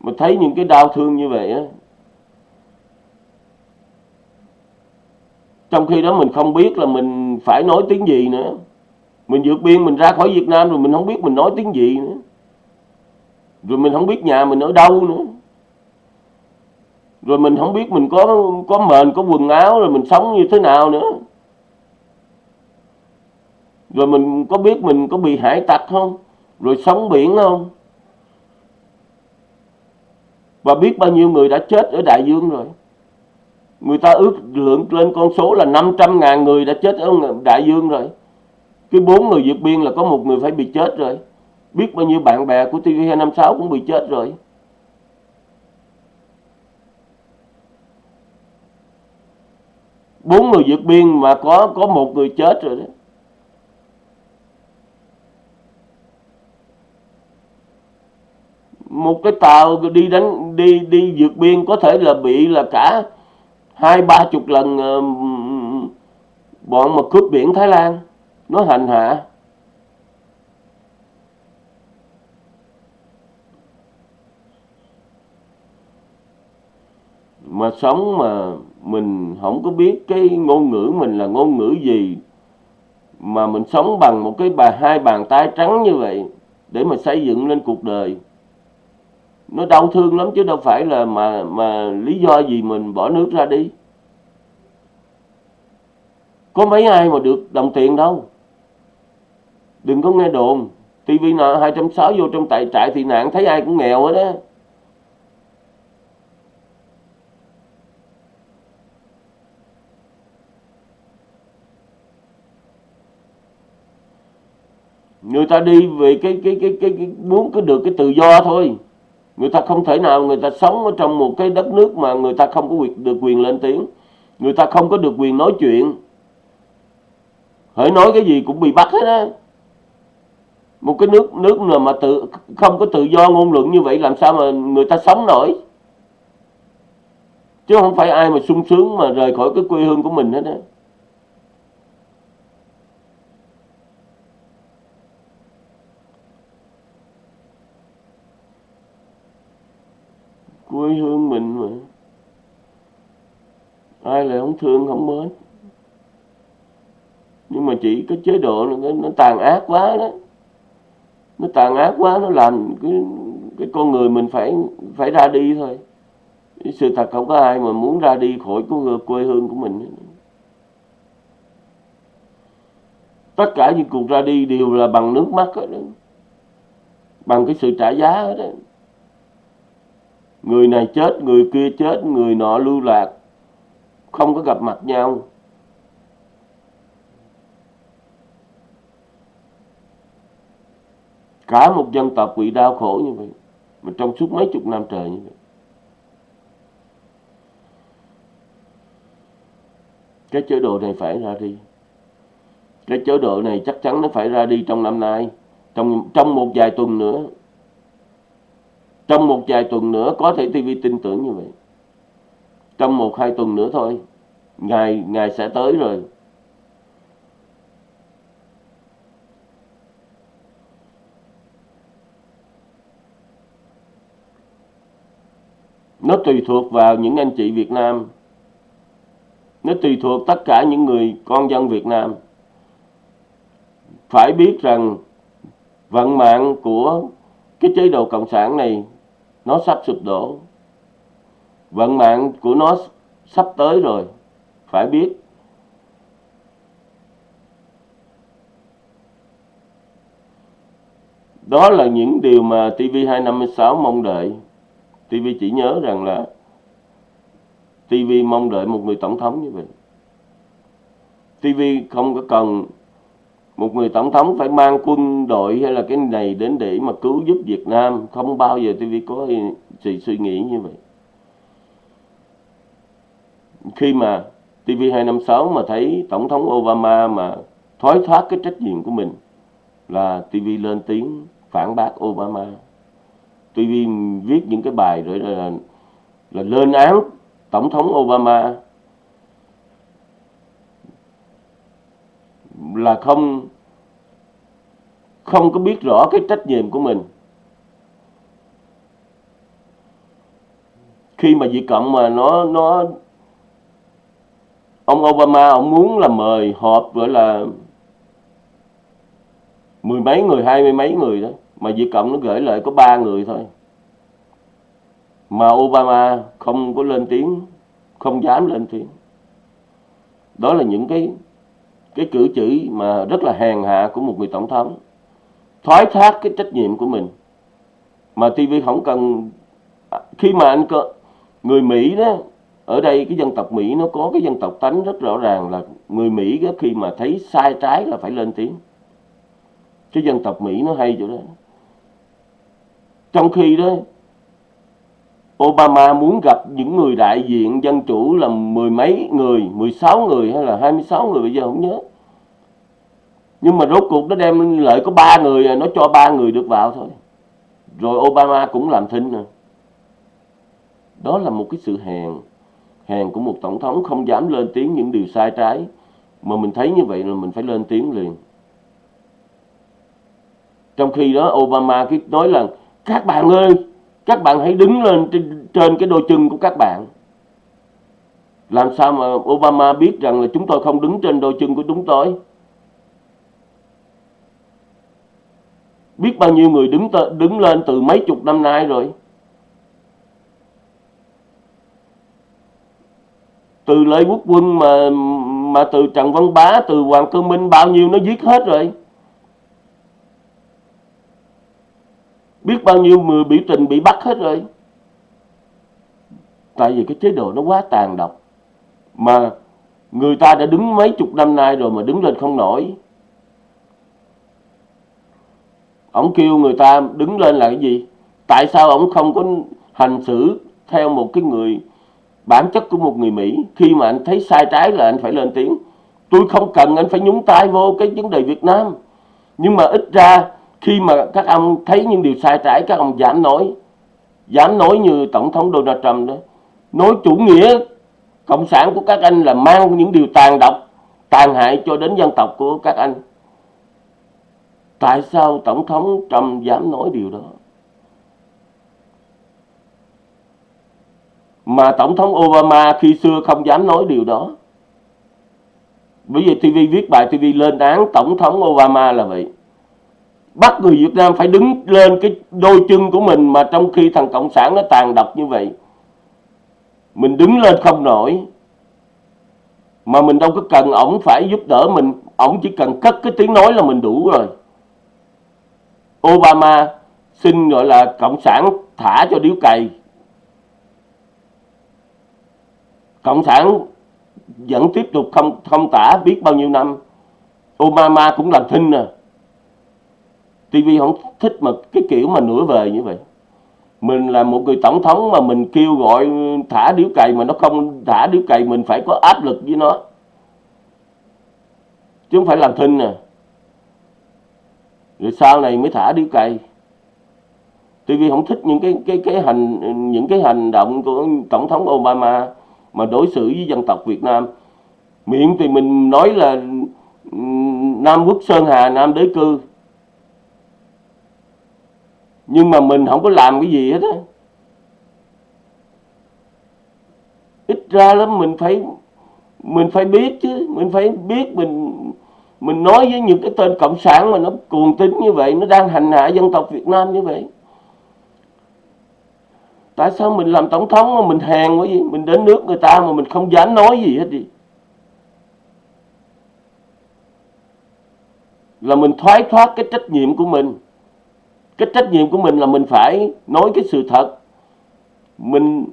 Speaker 1: mà thấy những cái đau thương như vậy á trong khi đó mình không biết là mình phải nói tiếng gì nữa. Mình vượt biên, mình ra khỏi Việt Nam rồi mình không biết mình nói tiếng gì nữa. Rồi mình không biết nhà mình ở đâu nữa. Rồi mình không biết mình có có mền, có quần áo rồi mình sống như thế nào nữa. Rồi mình có biết mình có bị hải tặc không? Rồi sống biển không? Và biết bao nhiêu người đã chết ở đại dương rồi người ta ước lượng lên con số là 500 ngàn người đã chết ở đại dương rồi. Cái bốn người vượt biên là có một người phải bị chết rồi. Biết bao nhiêu bạn bè của TV256 cũng bị chết rồi. Bốn người vượt biên mà có có một người chết rồi đấy. một cái tàu đi đánh, đi đi vượt biên có thể là bị là cả hai ba chục lần ờ, bọn mà cướp biển Thái Lan. Nó hành hạ. Mà sống mà mình không có biết cái ngôn ngữ mình là ngôn ngữ gì, mà mình sống bằng một cái bà, hai bàn tay trắng như vậy để mà xây dựng lên cuộc đời nó đau thương lắm chứ đâu phải là mà mà lý do gì mình bỏ nước ra đi. Có mấy ai mà được đồng tiền đâu. Đừng có nghe đồn. Tivi nọ 260 vô trong tại trại thì nạn thấy ai cũng nghèo hết á. Người ta đi về cái cái cái cái, cái muốn có được cái tự do thôi người ta không thể nào người ta sống ở trong một cái đất nước mà người ta không có quyền, được quyền lên tiếng. Người ta không có được quyền nói chuyện. Hãy nói cái gì cũng bị bắt hết á. Một cái nước nước nào mà tự, không có tự do ngôn luận như vậy làm sao mà người ta sống nổi? Chứ không phải ai mà sung sướng mà rời khỏi cái quê hương của mình hết á. Quê hương mình mà. Ai lại không thương không mến. Nhưng mà chỉ cái chế độ nó, nó tàn ác quá đó. Nó tàn ác quá nó làm cái cái con người mình phải phải ra đi thôi. Sự thật không có ai mà muốn ra đi khỏi cái quê hương của mình tất cả những cuộc ra đi đều là bằng nước mắt đó. Bằng cái sự trả giá đó người này chết, người kia chết, người nọ lưu lạc. Không có gặp mặt nhau. Cả một dân tộc bị đau khổ như vậy, mà trong suốt mấy chục năm trời như vậy. Cái chế độ này phải ra đi. Cái chế độ này chắc chắn nó phải ra đi trong năm nay, trong trong một vài tuần nữa trong một vài tuần nữa, có thể TV tin tưởng như vậy. Trong một hai tuần nữa thôi. Ngày ngày sẽ tới rồi. Nó tùy thuộc vào những anh chị Việt Nam. Nó tùy thuộc tất cả những người con dân Việt Nam. Phải biết rằng vận mạng của cái chế độ cộng sản này nó sắp sụp đổ. Vận mạng của nó sắp tới rồi, phải biết. Đó là những điều mà TV256 mong đợi. TV chỉ nhớ rằng là TV mong đợi một người tổng thống như vậy. TV không có cần một người tổng thống phải mang quân đội hay là cái này đến để mà cứu giúp Việt Nam? Không bao giờ TV có sự suy nghĩ như vậy. Khi mà TV256 mà thấy Tổng thống Obama mà thoái thoát cái trách nhiệm của mình là TV lên tiếng phản bác Obama. TV viết những cái bài rồi là, là lên án Tổng thống Obama. Là không không có biết rõ cái trách nhiệm của mình. Khi mà Việt Cộng mà nó nó, ông Obama, ông muốn là mời họp gọi là mười mấy người, hai mươi mấy người đó, mà Việt Cộng nó gửi lại có ba người thôi. Mà Obama không có lên tiếng, không dám lên tiếng. Đó là những cái cái cử chỉ mà rất là hèn hạ của một người tổng thống thoái thác cái trách nhiệm của mình. Mà TV không cần à, khi mà anh có người Mỹ đó ở đây cái dân tộc Mỹ nó có cái dân tộc tánh rất rõ ràng là người Mỹ đó, khi mà thấy sai trái là phải lên tiếng. Cái dân tộc Mỹ nó hay chỗ đó. Trong khi đó Obama muốn gặp những người đại diện dân chủ là mười mấy người, 16 người hay là 26 người bây giờ không nhớ. Nhưng mà rốt cuộc nó đem lợi có ba người, nó cho ba người được vào thôi. Rồi Obama cũng làm thinh nè. Đó là một cái sự hèn, hèn của một tổng thống không dám lên tiếng những điều sai trái. Mà mình thấy như vậy là mình phải lên tiếng liền. Trong khi đó Obama cứ nói là các bạn ơi, các bạn hãy đứng lên trên, trên cái đôi chân của các bạn. Làm sao mà Obama biết rằng là chúng tôi không đứng trên đôi chân của chúng tôi? Biết bao nhiêu người đứng đứng lên từ mấy chục năm nay rồi. Từ Lê Quốc Quân mà mà từ Trần Văn Bá, từ Hoàng Cơ Minh bao nhiêu nó giết hết rồi. biết bao nhiêu người biểu tình bị bắt hết rồi tại vì cái chế độ nó quá tàn độc mà người ta đã đứng mấy chục năm nay rồi mà đứng lên không nổi ông kêu người ta đứng lên là cái gì? Tại sao ông không có hành xử theo một cái người bản chất của một người Mỹ? Khi mà anh thấy sai trái là anh phải lên tiếng. Tôi không cần anh phải nhúng tay vô cái vấn đề Việt Nam. Nhưng mà ít ra khi mà các ông thấy những điều sai trái, các ông dám nói. Dám nói như tổng thống Donald Trump đó. Nói chủ nghĩa cộng sản của các anh là mang những điều tàn độc, tàn hại cho đến dân tộc của các anh tại sao tổng thống Trump dám nói điều đó mà tổng thống Obama khi xưa không dám nói điều đó bởi vì TV viết bài TV lên án tổng thống Obama là vậy bắt người Việt Nam phải đứng lên cái đôi chân của mình mà trong khi thằng Cộng sản nó tàn độc như vậy. Mình đứng lên không nổi. Mà mình đâu có cần ổng phải giúp đỡ mình. Ổng chỉ cần cất cái tiếng nói là mình đủ rồi. Obama xin, gọi là, Cộng sản thả cho điếu cày. Cộng sản vẫn tiếp tục không không tả biết bao nhiêu năm. Obama cũng làm thinh à. TV không thích mà cái kiểu mà nửa vời như vậy mình là một người tổng thống mà mình kêu gọi thả điếu cày mà nó không thả điếu cày, mình phải có áp lực với nó chứ không phải làm thinh nè rồi sau này mới thả điếu cày. TV không thích những cái cái cái hành, những cái hành động của tổng thống Obama mà đối xử với dân tộc Việt Nam. Miệng thì mình nói là Nam quốc Sơn Hà, Nam đế cư. Nhưng mà mình không có làm cái gì hết á. Ít ra lắm mình phải mình phải biết chứ, mình phải biết mình mình nói với những cái tên cộng sản mà nó cuồng tín như vậy, nó đang hành hạ dân tộc Việt Nam như vậy. Tại sao mình làm tổng thống mà mình hèn quá gì mình đến nước người ta mà mình không dám nói gì hết đi. Là mình thoái thoát cái trách nhiệm của mình. Cái trách nhiệm của mình là mình phải nói cái sự thật. Mình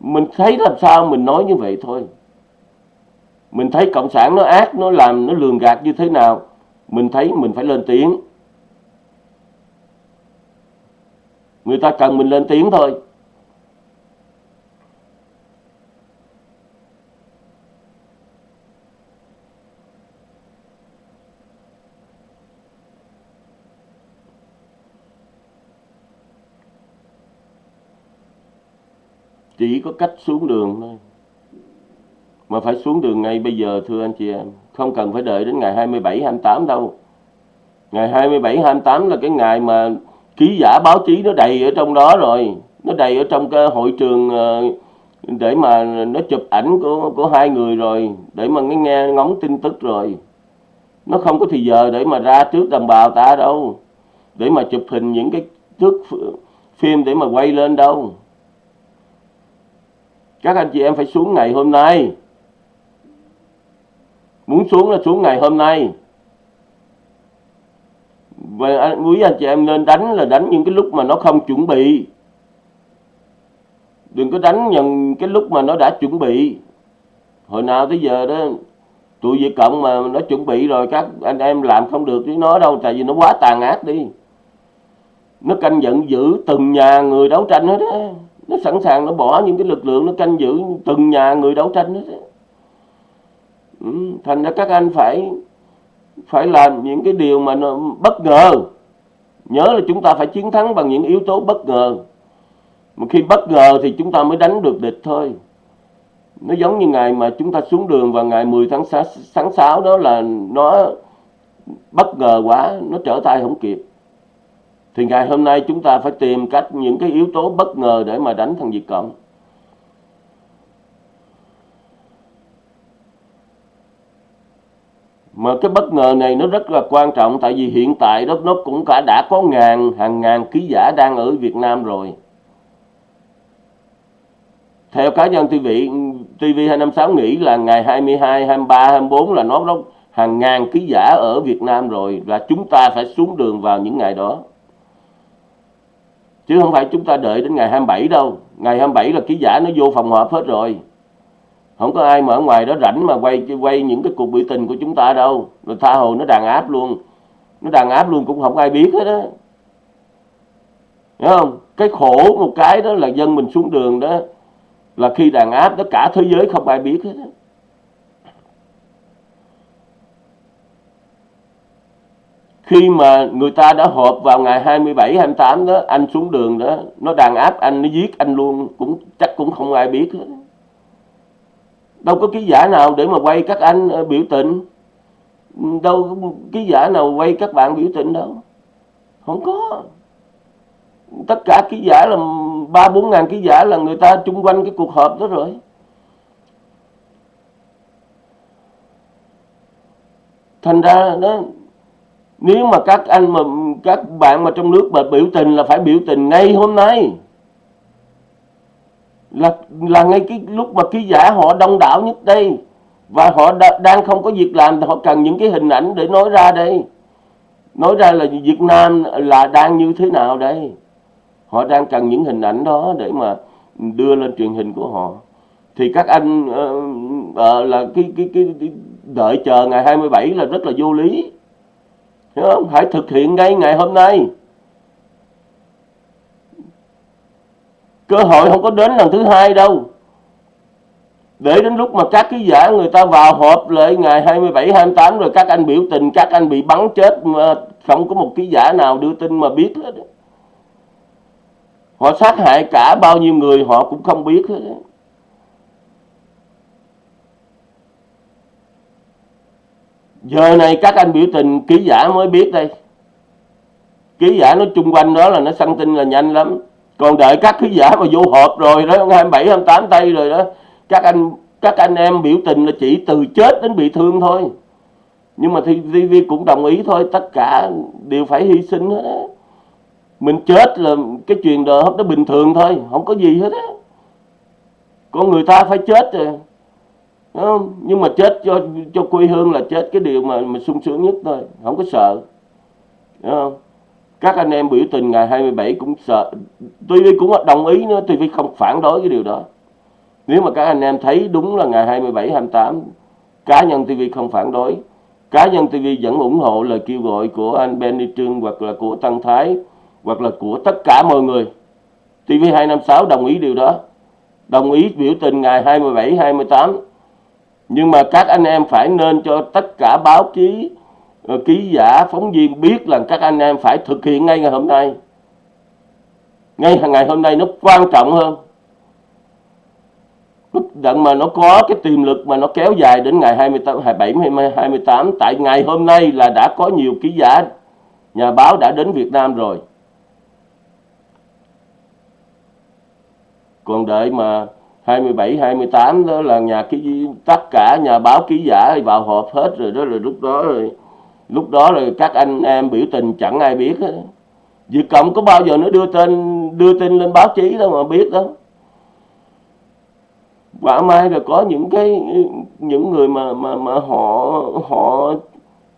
Speaker 1: mình thấy làm sao mình nói như vậy thôi mình thấy cộng sản nó ác, nó làm, nó lường gạt như thế nào, mình thấy mình phải lên tiếng. Người ta cần mình lên tiếng thôi. Chỉ có cách xuống đường thôi mà phải xuống đường ngay bây giờ, thưa anh chị em. Không cần phải đợi đến ngày 27 28 đâu. Ngày 27 28 là cái ngày mà ký giả báo chí nó đầy ở trong đó rồi. Nó đầy ở trong cái hội trường ờ, để mà nó chụp ảnh của của hai người rồi, để mà nghe nghe ngóng tin tức rồi. Nó không có thì giờ để mà ra trước đồng bào ta đâu. Để mà chụp hình những cái thước phim để mà quay lên đâu. Các anh chị em phải xuống ngày hôm nay muốn xuống là xuống ngày hôm nay. Và quý anh chị em nên đánh là đánh những cái lúc mà nó không chuẩn bị. Đừng có đánh nhận cái lúc mà nó đã chuẩn bị. Hồi nào tới giờ đó, tụi Việt Cộng mà nó chuẩn bị rồi, các anh em làm không được với nó đâu, tại vì nó quá tàn ác đi. Nó canh giận giữ từng nhà người đấu tranh hết á. Nó sẵn sàng nó bỏ những cái lực lượng nó canh giữ từng nhà người đấu tranh hết á. Ừ, thành ra các anh phải phải làm những cái điều mà nó bất ngờ. Nhớ là chúng ta phải chiến thắng bằng những yếu tố bất ngờ. Mà khi bất ngờ thì chúng ta mới đánh được địch thôi. Nó giống như ngày mà chúng ta xuống đường vào ngày 10 tháng 6, tháng 6 đó là nó bất ngờ quá nó trở tay không kịp. Thì ngày hôm nay chúng ta phải tìm cách những cái yếu tố bất ngờ để mà đánh thằng Việt Cộng. Mà cái bất ngờ này nó rất là quan trọng tại vì hiện tại đó nó cũng cả đã có ngàn hàng ngàn ký giả đang ở Việt Nam rồi. Theo cá nhân TV TV256 nghĩ là ngày 22, 23, 24 là nó, nó hàng ngàn ký giả ở Việt Nam rồi là chúng ta phải xuống đường vào những ngày đó. Chứ không phải chúng ta đợi đến ngày 27 đâu. Ngày 27 là ký giả nó vô phòng họp hết rồi không có ai mà ở ngoài đó rảnh mà quay quay những cái cuộc biểu tình của chúng ta đâu. Rồi tha hồ nó đàn áp luôn. Nó đàn áp luôn cũng không ai biết hết á. Hiểu không? Cái khổ một cái đó là dân mình xuống đường đó là khi đàn áp tất cả thế giới không ai biết hết á. Khi mà người ta đã họp vào ngày 27, 28 đó anh xuống đường đó nó đàn áp anh nó giết anh luôn cũng chắc cũng không ai biết hết đâu có ký giả nào để mà quay các anh ờ, biểu tình. Ừ, đâu có ký giả nào quay các bạn biểu tình đâu. Không có. Tất cả ký giả là ba, bốn ngàn ký giả là người ta chung quanh cái cuộc họp đó rồi. Thành ra đó, nếu mà các anh mà, các bạn mà trong nước mà biểu tình là phải biểu tình ngay hôm nay là là ngay cái lúc mà ký giả họ đông đảo nhất đây. Và họ đa, đang không có việc làm thì họ cần những cái hình ảnh để nói ra đây. Nói ra là Việt Nam là đang như thế nào đây? Họ đang cần những hình ảnh đó để mà đưa lên truyền hình của họ. Thì các anh uh, uh, là cái, cái cái cái đợi chờ ngày 27 là rất là vô lý. Hiểu không? hãy thực hiện ngay ngày hôm nay. Cơ hội không có đến lần thứ hai đâu để đến lúc mà các ký giả người ta vào họp lại ngày 27, 28 rồi các anh biểu tình, các anh bị bắn chết mà không có một ký giả nào đưa tin mà biết hết. Họ sát hại cả bao nhiêu người họ cũng không biết hết. Giờ này các anh biểu tình ký giả mới biết đây. Ký giả nó chung quanh đó là nó săn tin là nhanh lắm còn đợi các khán giả mà vô họp rồi đó 27 28 tây rồi đó, các anh các anh em biểu tình là chỉ từ chết đến bị thương thôi. Nhưng mà thì TV cũng đồng ý thôi, tất cả đều phải hy sinh hết á. Mình chết là cái chuyện đời nó bình thường thôi, không có gì hết á. Con người ta phải chết rồi không? nhưng mà chết cho cho quê hương là chết cái điều mà mà sung sướng nhất thôi, không có sợ, Đúng không? Các anh em biểu tình ngày 27 cũng sợ. TV cũng đồng ý nữa TV không phản đối cái điều đó. Nếu mà các anh em thấy đúng là ngày 27 28 cá nhân TV không phản đối. Cá nhân TV vẫn ủng hộ lời kêu gọi của anh Benny Trương hoặc là của Tăng Thái, hoặc là của tất cả mọi người. TV 256 đồng ý điều đó. Đồng ý biểu tình ngày 27 28 nhưng mà các anh em phải nên cho tất cả báo chí Ờ, ký giả phóng viên biết là các anh em phải thực hiện ngay ngày hôm nay. Ngay ngày hôm nay nó quan trọng hơn. Đặng mà nó có cái tiềm lực mà nó kéo dài đến ngày 28, 27, 28 tại ngày hôm nay là đã có nhiều ký giả nhà báo đã đến Việt Nam rồi. Còn đợi mà 27, 28 đó là nhà ký tất cả nhà báo ký giả vào họp hết rồi đó rồi lúc đó rồi lúc đó rồi các anh, em biểu tình chẳng ai biết hết. Việt Cộng có bao giờ nó đưa tên, đưa tin lên báo chí đâu mà biết đâu. Quả mai rồi có những cái, những người mà mà mà họ họ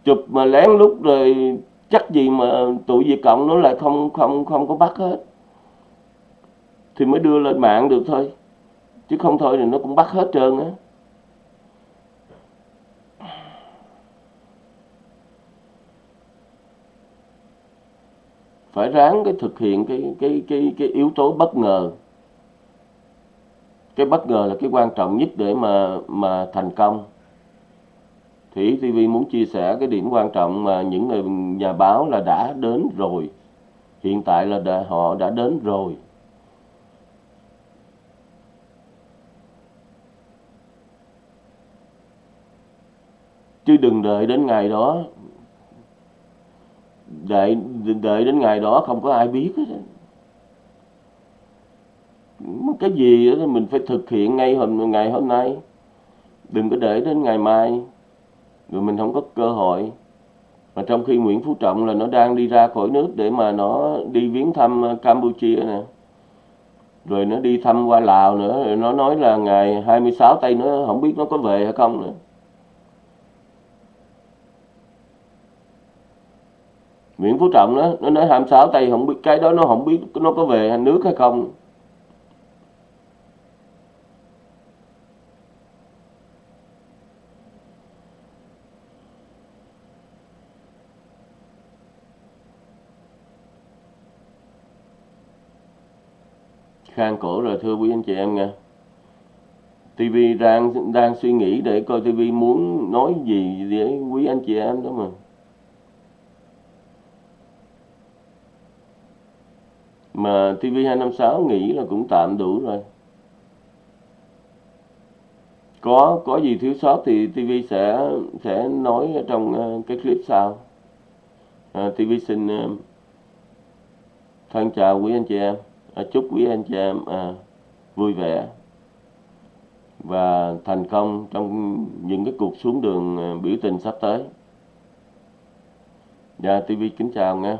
Speaker 1: chụp mà lén lút rồi chắc gì mà tụi Việt Cộng nó lại không không không có bắt hết. Thì mới đưa lên mạng được thôi. Chứ không thôi thì nó cũng bắt hết trơn á. Phải ráng cái thực hiện cái cái cái cái yếu tố bất ngờ. Cái bất ngờ là cái quan trọng nhất để mà mà thành công. Thì TV muốn chia sẻ cái điểm quan trọng mà những người nhà báo là đã đến rồi. Hiện tại là đã, họ đã đến rồi. Chứ đừng đợi đến ngày đó đợi đợi đến ngày đó không có ai biết hết cái gì đó mình phải thực hiện ngay hôm, ngày hôm nay. Đừng có để đến ngày mai. Rồi mình không có cơ hội. Mà trong khi Nguyễn Phú Trọng là nó đang đi ra khỏi nước để mà nó đi viếng thăm ờ, Campuchia nè. Rồi nó đi thăm qua Lào nữa, rồi nó nói là ngày 26 tây nó không biết nó có về hay không nữa. Nguyễn Phú Trọng đó nó nói 26 tây không biết cái đó nó không biết nó có về nước hay không. Khang cổ rồi, thưa quý anh chị em nha. TV đang đang suy nghĩ để coi TV muốn nói gì với quý anh chị em đó mà. Mà TV256 nghĩ là cũng tạm đủ rồi có có gì thiếu sót thì TV sẽ sẽ nói trong ờ, cái clip sau ờ, à, TV xin ờ, thân chào quý anh chị em à, chúc quý anh chị em à, vui vẻ và thành công trong những cái cuộc xuống đường biểu tình sắp tới. Dạ TV kính chào nha.